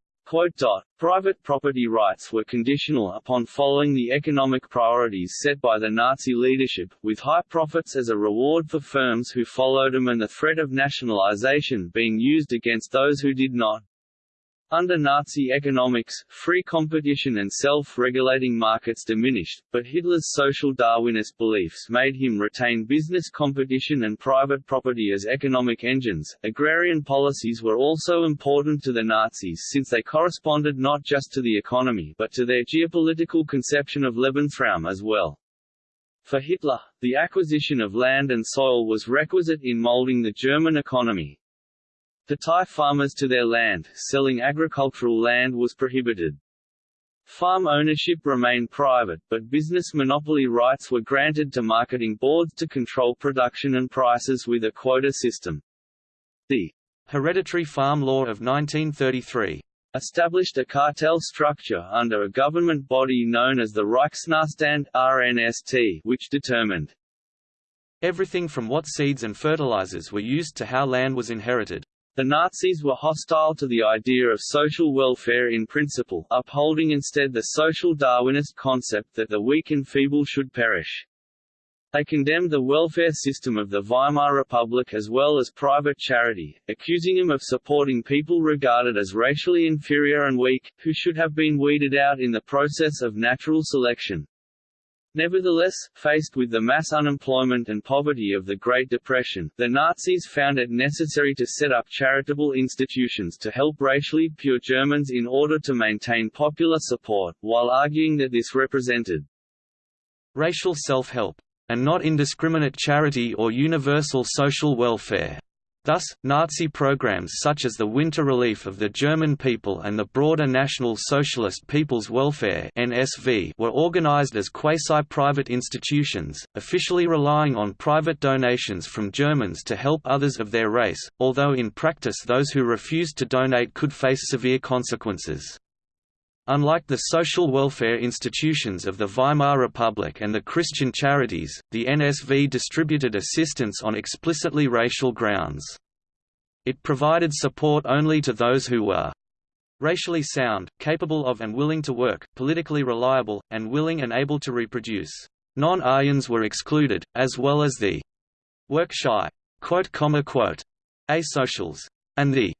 Speaker 2: Private property rights were conditional upon following the economic priorities set by the Nazi leadership, with high profits as a reward for firms who followed them and the threat of nationalization being used against those who did not. Under Nazi economics, free competition and self-regulating markets diminished, but Hitler's social Darwinist beliefs made him retain business competition and private property as economic engines. Agrarian policies were also important to the Nazis since they corresponded not just to the economy but to their geopolitical conception of Lebensraum as well. For Hitler, the acquisition of land and soil was requisite in molding the German economy, to tie farmers to their land, selling agricultural land was prohibited. Farm ownership remained private, but business monopoly rights were granted to marketing boards to control production and prices with a quota system. The
Speaker 1: Hereditary Farm Law of 1933
Speaker 2: established a cartel structure under a government body known as the Reichsnährstand RNST, which determined
Speaker 1: everything from what seeds and fertilizers were used to how land was inherited.
Speaker 2: The Nazis were hostile to the idea of social welfare in principle, upholding instead the social Darwinist concept that the weak and feeble should perish. They condemned the welfare system of the Weimar Republic as well as private charity, accusing them of supporting people regarded as racially inferior and weak, who should have been weeded out in the process of natural selection. Nevertheless, faced with the mass unemployment and poverty of the Great Depression, the Nazis found it necessary to set up charitable institutions to help racially pure Germans in order to maintain popular support, while arguing that this represented
Speaker 1: racial self-help, and not indiscriminate charity or universal social welfare. Thus, Nazi programs such as the Winter Relief of the German People and the broader National Socialist People's Welfare (NSV) were organized as quasi-private institutions, officially relying on private donations from Germans to help others of their race, although in practice those who refused to donate could face severe consequences. Unlike the social welfare institutions of the Weimar Republic and the Christian charities, the NSV distributed assistance on explicitly racial grounds. It provided support only to those who were racially sound, capable of and willing to work, politically reliable, and willing and able to reproduce. Non-Aryans were excluded, as well as the work-shy asocials, and the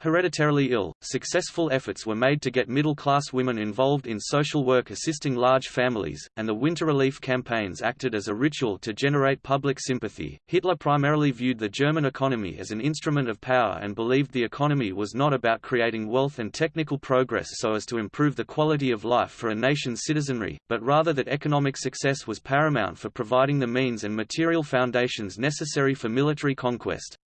Speaker 1: Hereditarily ill, successful efforts were made to get middle-class women involved in social work assisting large families, and the winter relief campaigns acted as a ritual to generate public sympathy. Hitler primarily viewed the German economy as an instrument of power and believed the economy was not about creating wealth and technical progress so as to improve the quality of life for a nation's citizenry, but rather that economic success was paramount for providing the means and material foundations necessary for military conquest.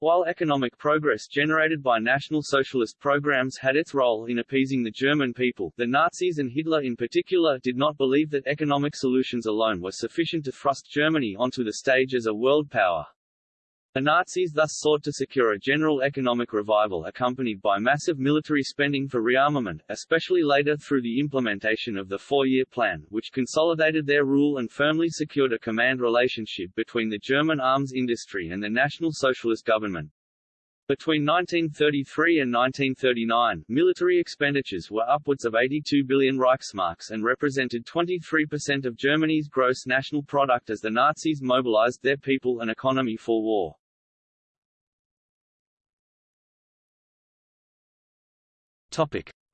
Speaker 2: While economic progress generated by National Socialist programs had its role in appeasing the German people, the Nazis and Hitler in particular did not believe that economic solutions alone were sufficient to thrust Germany onto the stage as a world power. The Nazis thus sought to secure a general economic revival accompanied by massive military spending for rearmament, especially later through the implementation of the Four-Year Plan, which consolidated their rule and firmly secured a command relationship between the German arms industry and the National Socialist government. Between 1933 and 1939, military expenditures were upwards of 82 billion Reichsmarks and represented 23% of Germany's gross national product as the Nazis mobilized their people and economy for war.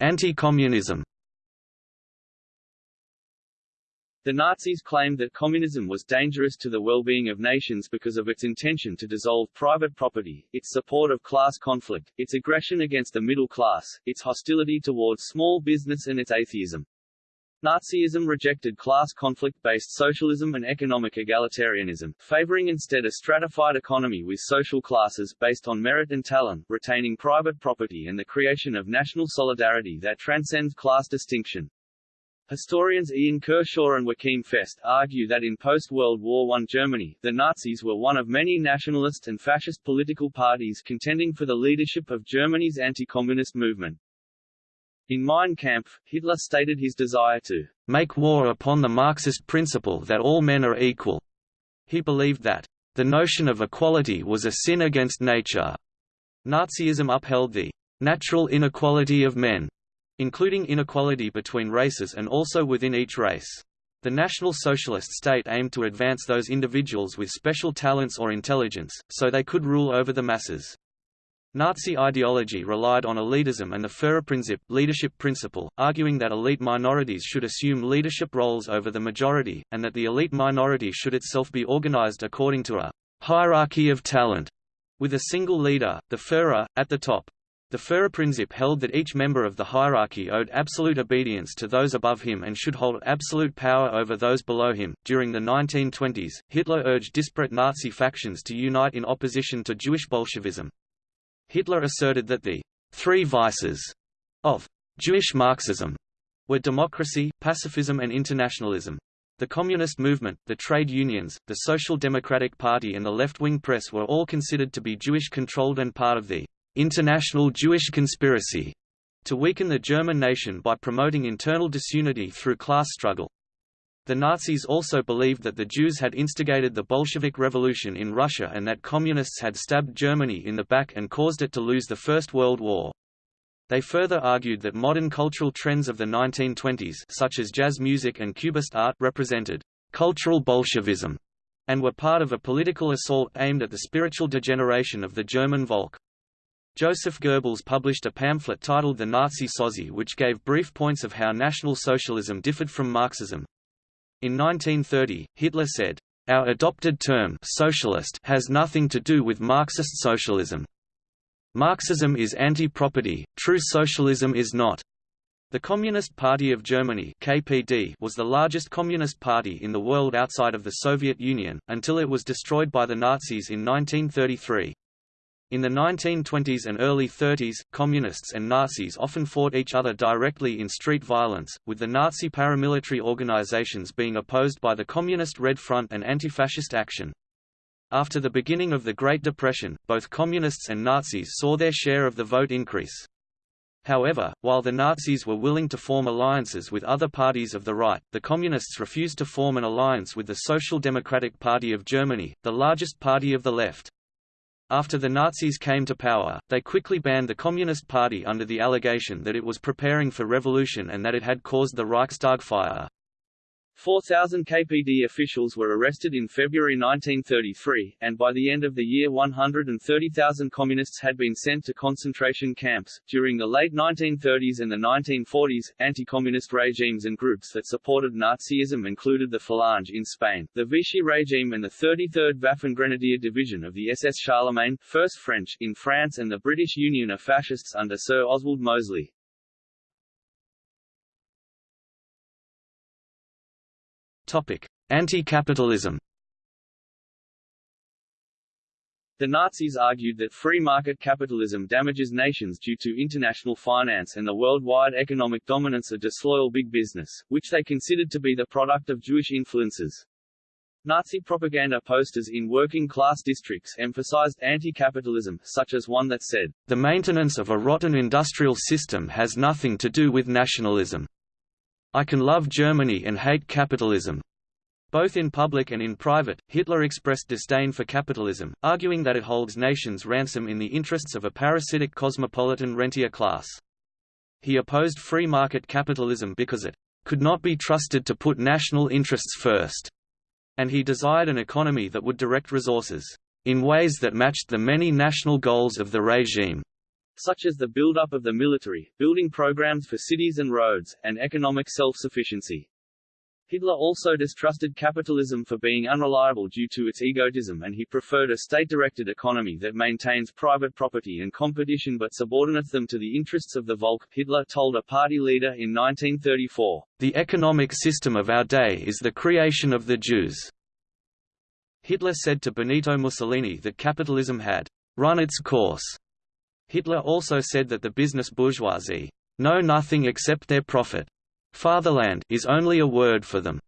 Speaker 1: Anti-communism
Speaker 2: The Nazis claimed that communism was dangerous to the well-being of nations because of its intention to dissolve private property, its support of class conflict, its aggression against the middle class, its hostility towards small business and its atheism. Nazism rejected class conflict-based socialism and economic egalitarianism, favoring instead a stratified economy with social classes based on merit and talent, retaining private property and the creation of national solidarity that transcends class distinction. Historians Ian Kershaw and Joachim Fest argue that in post-World War I Germany, the Nazis were one of many nationalist and fascist political parties contending for the leadership of Germany's anti-communist movement. In Mein Kampf, Hitler stated his desire to
Speaker 1: make war upon the Marxist principle that all men are equal. He believed that the notion of equality was a sin against nature. Nazism upheld the natural inequality of men, including inequality between races and also within each race. The National Socialist state aimed to advance those individuals with special talents or intelligence, so they could rule over the masses. Nazi ideology relied on elitism and the Führerprinzip leadership principle, arguing that elite minorities should assume leadership roles over the majority, and that the elite minority should itself be organized according to a hierarchy of talent, with a single leader, the Führer, at the top. The Führerprinzip held that each member of the hierarchy owed absolute obedience to those above him and should hold absolute power over those below him. During the 1920s, Hitler urged disparate Nazi factions to unite in opposition to Jewish Bolshevism. Hitler asserted that the three vices of Jewish Marxism were democracy, pacifism and internationalism. The communist movement, the trade unions, the Social Democratic Party and the left-wing press were all considered to be Jewish-controlled and part of the international Jewish conspiracy to weaken the German nation by promoting internal disunity through class struggle. The Nazis also believed that the Jews had instigated the Bolshevik Revolution in Russia and that Communists had stabbed Germany in the back and caused it to lose the First World War. They further argued that modern cultural trends of the 1920s such as jazz music and Cubist art represented cultural Bolshevism and were part of a political assault aimed at the spiritual degeneration of the German Volk. Joseph Goebbels published a pamphlet titled The Nazi Sozi which gave brief points of how National Socialism differed from Marxism. In 1930, Hitler said, "Our adopted term socialist has nothing to do with Marxist socialism. Marxism is anti-property, true socialism is not." The Communist Party of Germany (KPD) was the largest communist party in the world outside of the Soviet Union, until it was destroyed by the Nazis in 1933. In the 1920s and early 30s, Communists and Nazis often fought each other directly in street violence, with the Nazi paramilitary organizations being opposed by the Communist Red Front and Anti-Fascist Action. After the beginning of the Great Depression, both Communists and Nazis saw their share of the vote increase. However, while the Nazis were willing to form alliances with other parties of the right, the Communists refused to form an alliance with the Social Democratic Party of Germany, the largest party of the left. After the Nazis came to power, they quickly banned the Communist Party under the allegation that it was preparing for revolution and that it had caused the Reichstag fire.
Speaker 2: 4,000 KPD officials were arrested in February 1933, and by the end of the year 130,000 communists had been sent to concentration camps. During the late 1930s and the 1940s, anti-communist regimes and groups that supported Nazism included the Falange in Spain, the Vichy regime and the 33rd Waffen-Grenadier Division of the SS Charlemagne, 1st French, in France and the British Union of Fascists under Sir Oswald Mosley.
Speaker 1: Anti-capitalism
Speaker 2: The Nazis argued that free market capitalism damages nations due to international finance and the worldwide economic dominance of disloyal big business, which they considered to be the product of Jewish influences. Nazi propaganda posters in working-class districts emphasized anti-capitalism, such as one that said,
Speaker 1: The maintenance of a rotten industrial system has nothing to do with nationalism. I can love Germany and hate capitalism. Both in public and in private, Hitler expressed disdain for capitalism, arguing that it holds nations ransom in the interests of a parasitic cosmopolitan rentier class. He opposed free market capitalism because it could not be trusted to put national interests first, and he desired an economy that would direct resources in ways that matched the many national goals of the regime
Speaker 2: such as the build-up of the military, building programs for cities and roads, and economic self-sufficiency. Hitler also distrusted capitalism for being unreliable due to its egotism and he preferred a state-directed economy that maintains private property and competition but subordinates them to the interests of the Volk, Hitler told a party leader in 1934.
Speaker 1: The economic system of our day is the creation of the Jews. Hitler said to Benito Mussolini that capitalism had run its course Hitler also said that the business bourgeoisie know nothing except their profit. Fatherland is only a word for them.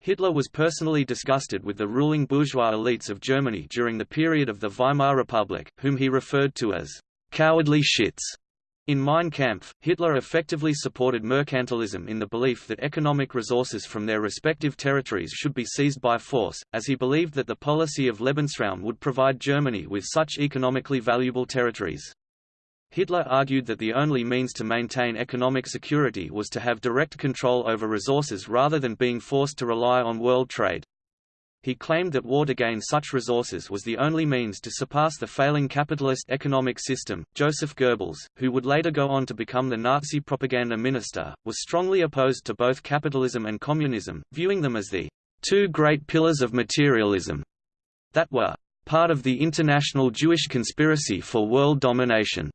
Speaker 1: Hitler was personally disgusted with the ruling bourgeois elites of Germany during the period of the Weimar Republic, whom he referred to as cowardly shits. In Mein Kampf, Hitler effectively supported mercantilism in the belief that economic resources from their respective territories should be seized by force, as he believed that the policy of Lebensraum would provide Germany with such economically valuable territories. Hitler argued that the only means to maintain economic security was to have direct control over resources rather than being forced to rely on world trade. He claimed that war to gain such resources was the only means to surpass the failing capitalist economic system. Joseph Goebbels, who would later go on to become the Nazi propaganda minister, was strongly opposed to both capitalism and communism, viewing them as the two great pillars of materialism that were part of the international Jewish conspiracy for world domination.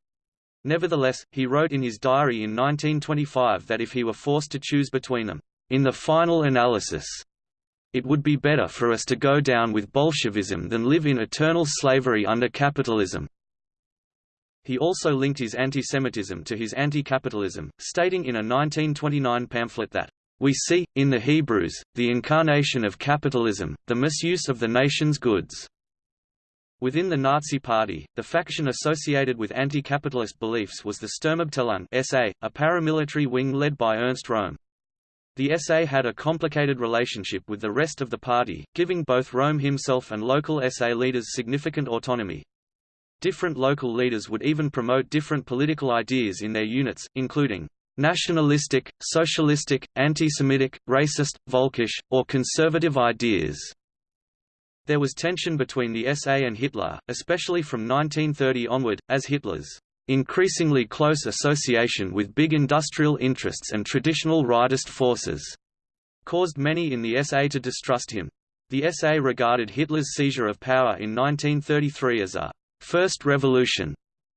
Speaker 1: Nevertheless, he wrote in his diary in 1925 that if he were forced to choose between them, in the final analysis, it would be better for us to go down with Bolshevism than live in eternal slavery under capitalism. He also linked his anti-Semitism to his anti-capitalism, stating in a 1929 pamphlet that, "...we see, in the Hebrews, the incarnation of capitalism, the misuse of the nation's goods." Within the Nazi Party, the faction associated with anti-capitalist beliefs was the Sturmabteilung SA, a paramilitary wing led by Ernst Röhm. The SA had a complicated relationship with the rest of the party, giving both Röhm himself and local SA leaders significant autonomy. Different local leaders would even promote different political ideas in their units, including nationalistic, socialistic, anti-Semitic, racist, Völkisch, or conservative ideas. There was tension between the SA and Hitler, especially from 1930 onward, as Hitler's increasingly close association with big industrial interests and traditional rightist forces caused many in the SA to distrust him. The SA regarded Hitler's seizure of power in 1933 as a first revolution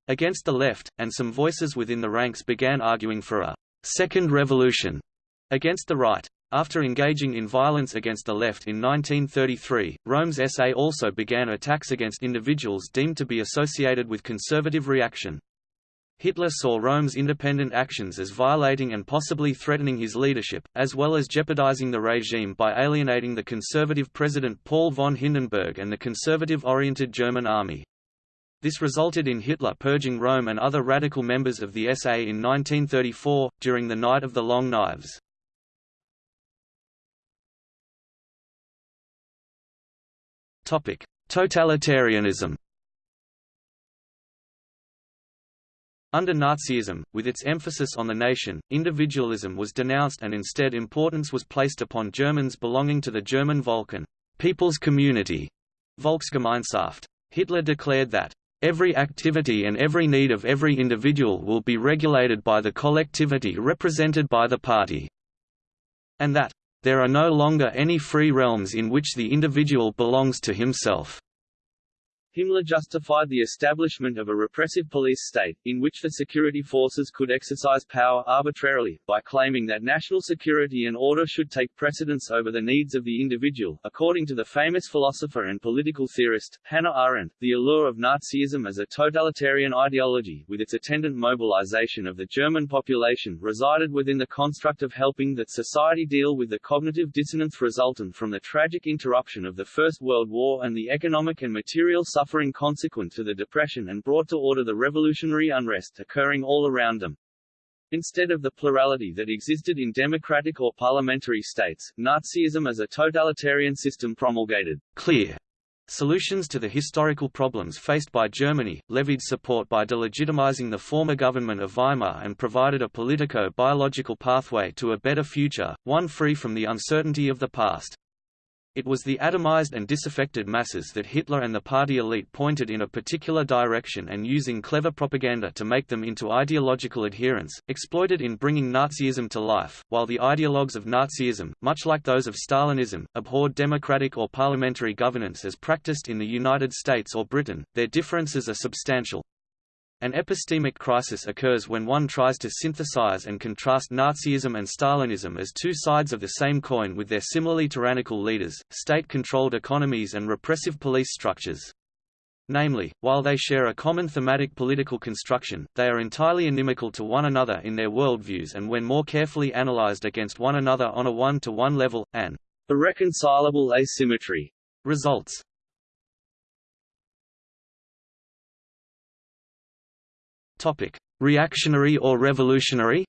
Speaker 1: against the left, and some voices within the ranks began arguing for a second revolution against the right. After engaging in violence against the left in 1933, Röhm's SA also began attacks against individuals deemed to be associated with conservative reaction. Hitler saw Röhm's independent actions as violating and possibly threatening his leadership, as well as jeopardizing the regime by alienating the conservative President Paul von Hindenburg and the conservative-oriented German army. This resulted in Hitler purging Rome and other radical members of the SA in 1934, during the Night of the Long Knives. Totalitarianism Under Nazism, with its emphasis on the nation, individualism was denounced and instead importance was placed upon Germans belonging to the German Volk and People's Community Volksgemeinschaft. Hitler declared that Every activity and every need of every individual will be regulated by the collectivity represented by the party. And that, there are no longer any free realms in which the individual belongs to himself.
Speaker 2: Himmler justified the establishment of a repressive police state, in which the security forces could exercise power arbitrarily, by claiming that national security and order should take precedence over the needs of the individual. According to the famous philosopher and political theorist, Hannah Arendt, the allure of Nazism as a totalitarian ideology, with its attendant mobilization of the German population, resided within the construct of helping that society deal with the cognitive dissonance resultant from the tragic interruption of the First World War and the economic and material suffering consequent to the Depression and brought to order the revolutionary unrest occurring all around them. Instead of the plurality that existed in democratic or parliamentary states, Nazism as a totalitarian system promulgated
Speaker 1: clear solutions to the historical problems faced by Germany, levied support by delegitimizing the former government of Weimar and provided a politico-biological pathway to a better future, one free from the uncertainty of the past. It was the atomized and disaffected masses that Hitler and the party elite pointed in a particular direction and using clever propaganda to make them into ideological adherents, exploited in bringing Nazism to life, while the ideologues of Nazism, much like those of Stalinism, abhorred democratic or parliamentary governance as practiced in the United States or Britain, their differences are substantial. An epistemic crisis occurs when one tries to synthesize and contrast Nazism and Stalinism as two sides of the same coin with their similarly tyrannical leaders, state-controlled economies and repressive police structures. Namely, while they share a common thematic political construction, they are entirely inimical to one another in their worldviews and when more carefully analyzed against one another on a one-to-one -one level, an
Speaker 2: irreconcilable asymmetry
Speaker 1: results. Topic: Reactionary or revolutionary?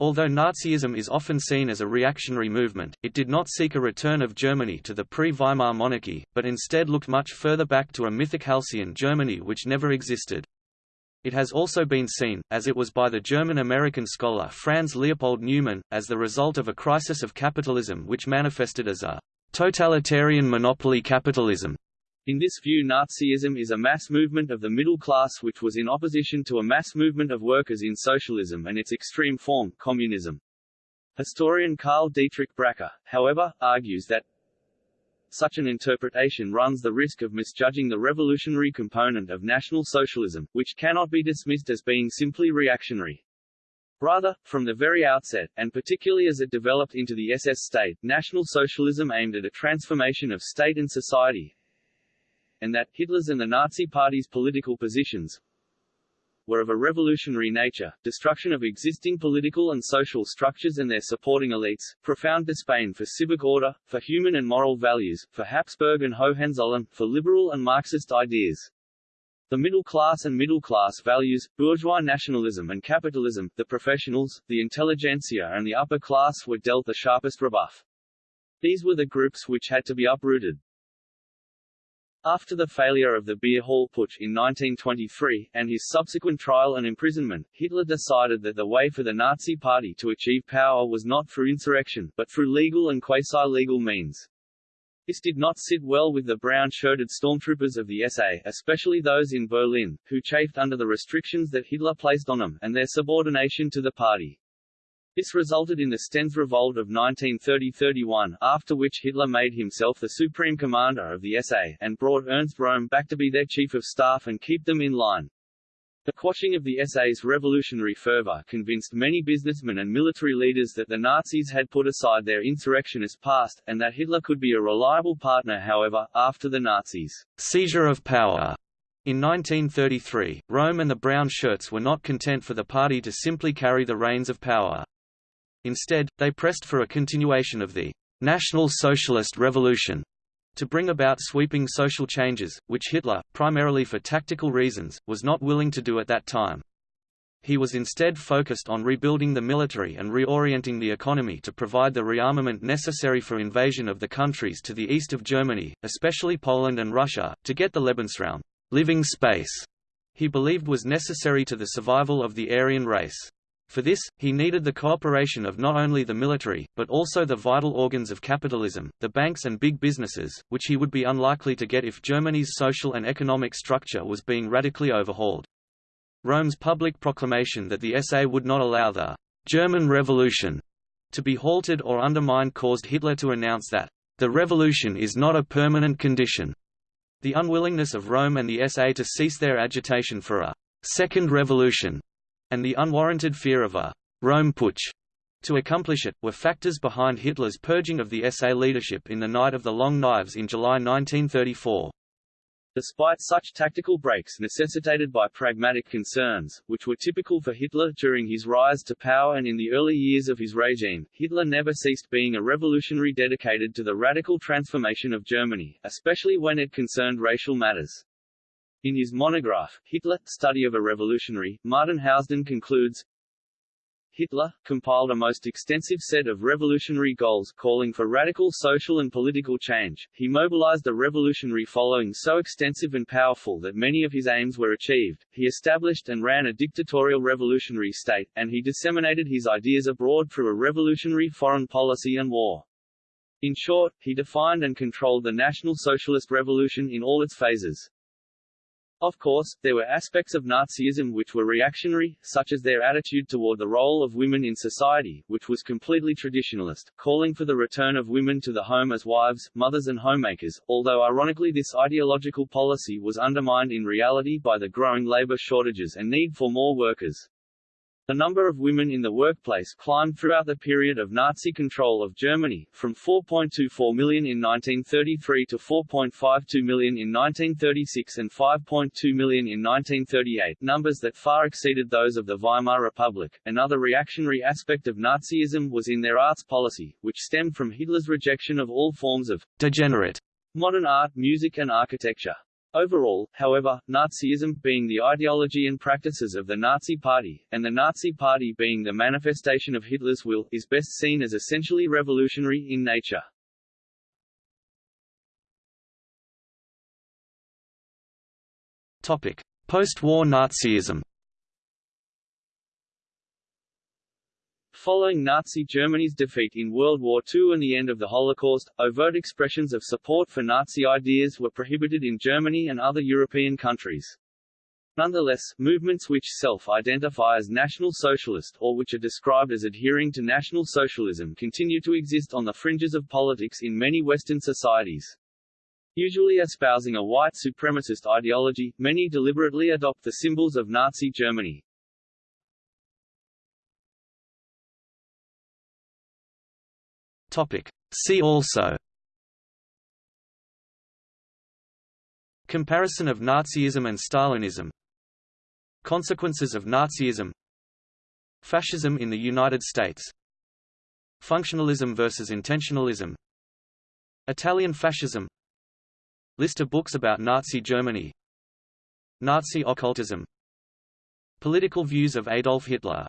Speaker 1: Although Nazism is often seen as a reactionary movement, it did not seek a return of Germany to the pre-Weimar monarchy, but instead looked much further back to a mythic halcyon Germany which never existed. It has also been seen, as it was by the German-American scholar Franz Leopold Neumann, as the result of a crisis of capitalism which manifested as a totalitarian monopoly capitalism.
Speaker 2: In this view Nazism is a mass movement of the middle class which was in opposition to a mass movement of workers in socialism and its extreme form, communism. Historian Karl Dietrich Bracher, however, argues that such an interpretation runs the risk of misjudging the revolutionary component of National Socialism, which cannot be dismissed as being simply reactionary. Rather, from the very outset, and particularly as it developed into the SS state, National Socialism aimed at a transformation of state and society, and that Hitler's and the Nazi Party's political positions were of a revolutionary nature, destruction of existing political and social structures and their supporting elites, profound disdain for civic order, for human and moral values, for Habsburg and Hohenzollern, for liberal and Marxist ideas. The middle class and middle class values, bourgeois nationalism and capitalism, the professionals, the intelligentsia and the upper class were dealt the sharpest rebuff. These were the groups which had to be uprooted. After the failure of the beer hall putsch in 1923, and his subsequent trial and imprisonment, Hitler decided that the way for the Nazi Party to achieve power was not through insurrection, but through legal and quasi-legal means. This did not sit well with the brown-shirted stormtroopers of the SA, especially those in Berlin, who chafed under the restrictions that Hitler placed on them, and their subordination to the party. This resulted in the Stennes Revolt of 1930–31, after which Hitler made himself the supreme commander of the SA, and brought Ernst Röhm back to be their chief of staff and keep them in line. The quashing of the SA's revolutionary fervor convinced many businessmen and military leaders that the Nazis had put aside their insurrectionist past, and that Hitler could be a reliable partner however, after the Nazis'
Speaker 1: seizure of power in 1933, Röhm and the Brown Shirts were not content for the party to simply carry the reins of power. Instead, they pressed for a continuation of the National Socialist Revolution to bring about sweeping social changes, which Hitler, primarily for tactical reasons, was not willing to do at that time. He was instead focused on rebuilding the military and reorienting the economy to provide the rearmament necessary for invasion of the countries to the east of Germany, especially Poland and Russia, to get the Lebensraum living space he believed was necessary to the survival of the Aryan race. For this, he needed the cooperation of not only the military, but also the vital organs of capitalism, the banks and big businesses, which he would be unlikely to get if Germany's social and economic structure was being radically overhauled. Röhm's public proclamation that the SA would not allow the German Revolution to be halted or undermined caused Hitler to announce that the revolution is not a permanent condition. The unwillingness of Rome and the SA to cease their agitation for a second revolution and the unwarranted fear of a Röhm putsch to accomplish it, were factors behind Hitler's purging of the SA leadership in the Night of the Long Knives in July 1934.
Speaker 2: Despite such tactical breaks necessitated by pragmatic concerns, which were typical for Hitler during his rise to power and in the early years of his regime, Hitler never ceased being a revolutionary dedicated to the radical transformation of Germany, especially when it concerned racial matters. In his monograph, Hitler, Study of a Revolutionary, Martin Housden concludes, Hitler, compiled a most extensive set of revolutionary goals calling for radical social and political change. He mobilized a revolutionary following so extensive and powerful that many of his aims were achieved. He established and ran a dictatorial revolutionary state, and he disseminated his ideas abroad through a revolutionary foreign policy and war. In short, he defined and controlled the National Socialist Revolution in all its phases. Of course, there were aspects of Nazism which were reactionary, such as their attitude toward the role of women in society, which was completely traditionalist, calling for the return of women to the home as wives, mothers and homemakers, although ironically this ideological policy was undermined in reality by the growing labor shortages and need for more workers. The number of women in the workplace climbed throughout the period of Nazi control of Germany, from 4.24 million in 1933 to 4.52 million in 1936 and 5.2 million in 1938, numbers that far exceeded those of the Weimar Republic. Another reactionary aspect of Nazism was in their arts policy, which stemmed from Hitler's rejection of all forms of degenerate modern art, music and architecture. Overall, however, Nazism, being the ideology and practices of the Nazi Party, and the Nazi Party being the manifestation of Hitler's will, is best seen as essentially revolutionary in nature.
Speaker 1: Post-war Nazism
Speaker 2: Following Nazi Germany's defeat in World War II and the end of the Holocaust, overt expressions of support for Nazi ideas were prohibited in Germany and other European countries. Nonetheless, movements which self-identify as National Socialist or which are described as adhering to National Socialism continue to exist on the fringes of politics in many Western societies. Usually espousing a white supremacist ideology, many deliberately adopt the symbols of Nazi Germany.
Speaker 1: Topic. See also. Comparison of Nazism and Stalinism. Consequences of Nazism. Fascism in the United States. Functionalism versus intentionalism. Italian fascism. List of books about Nazi Germany. Nazi occultism. Political views of Adolf Hitler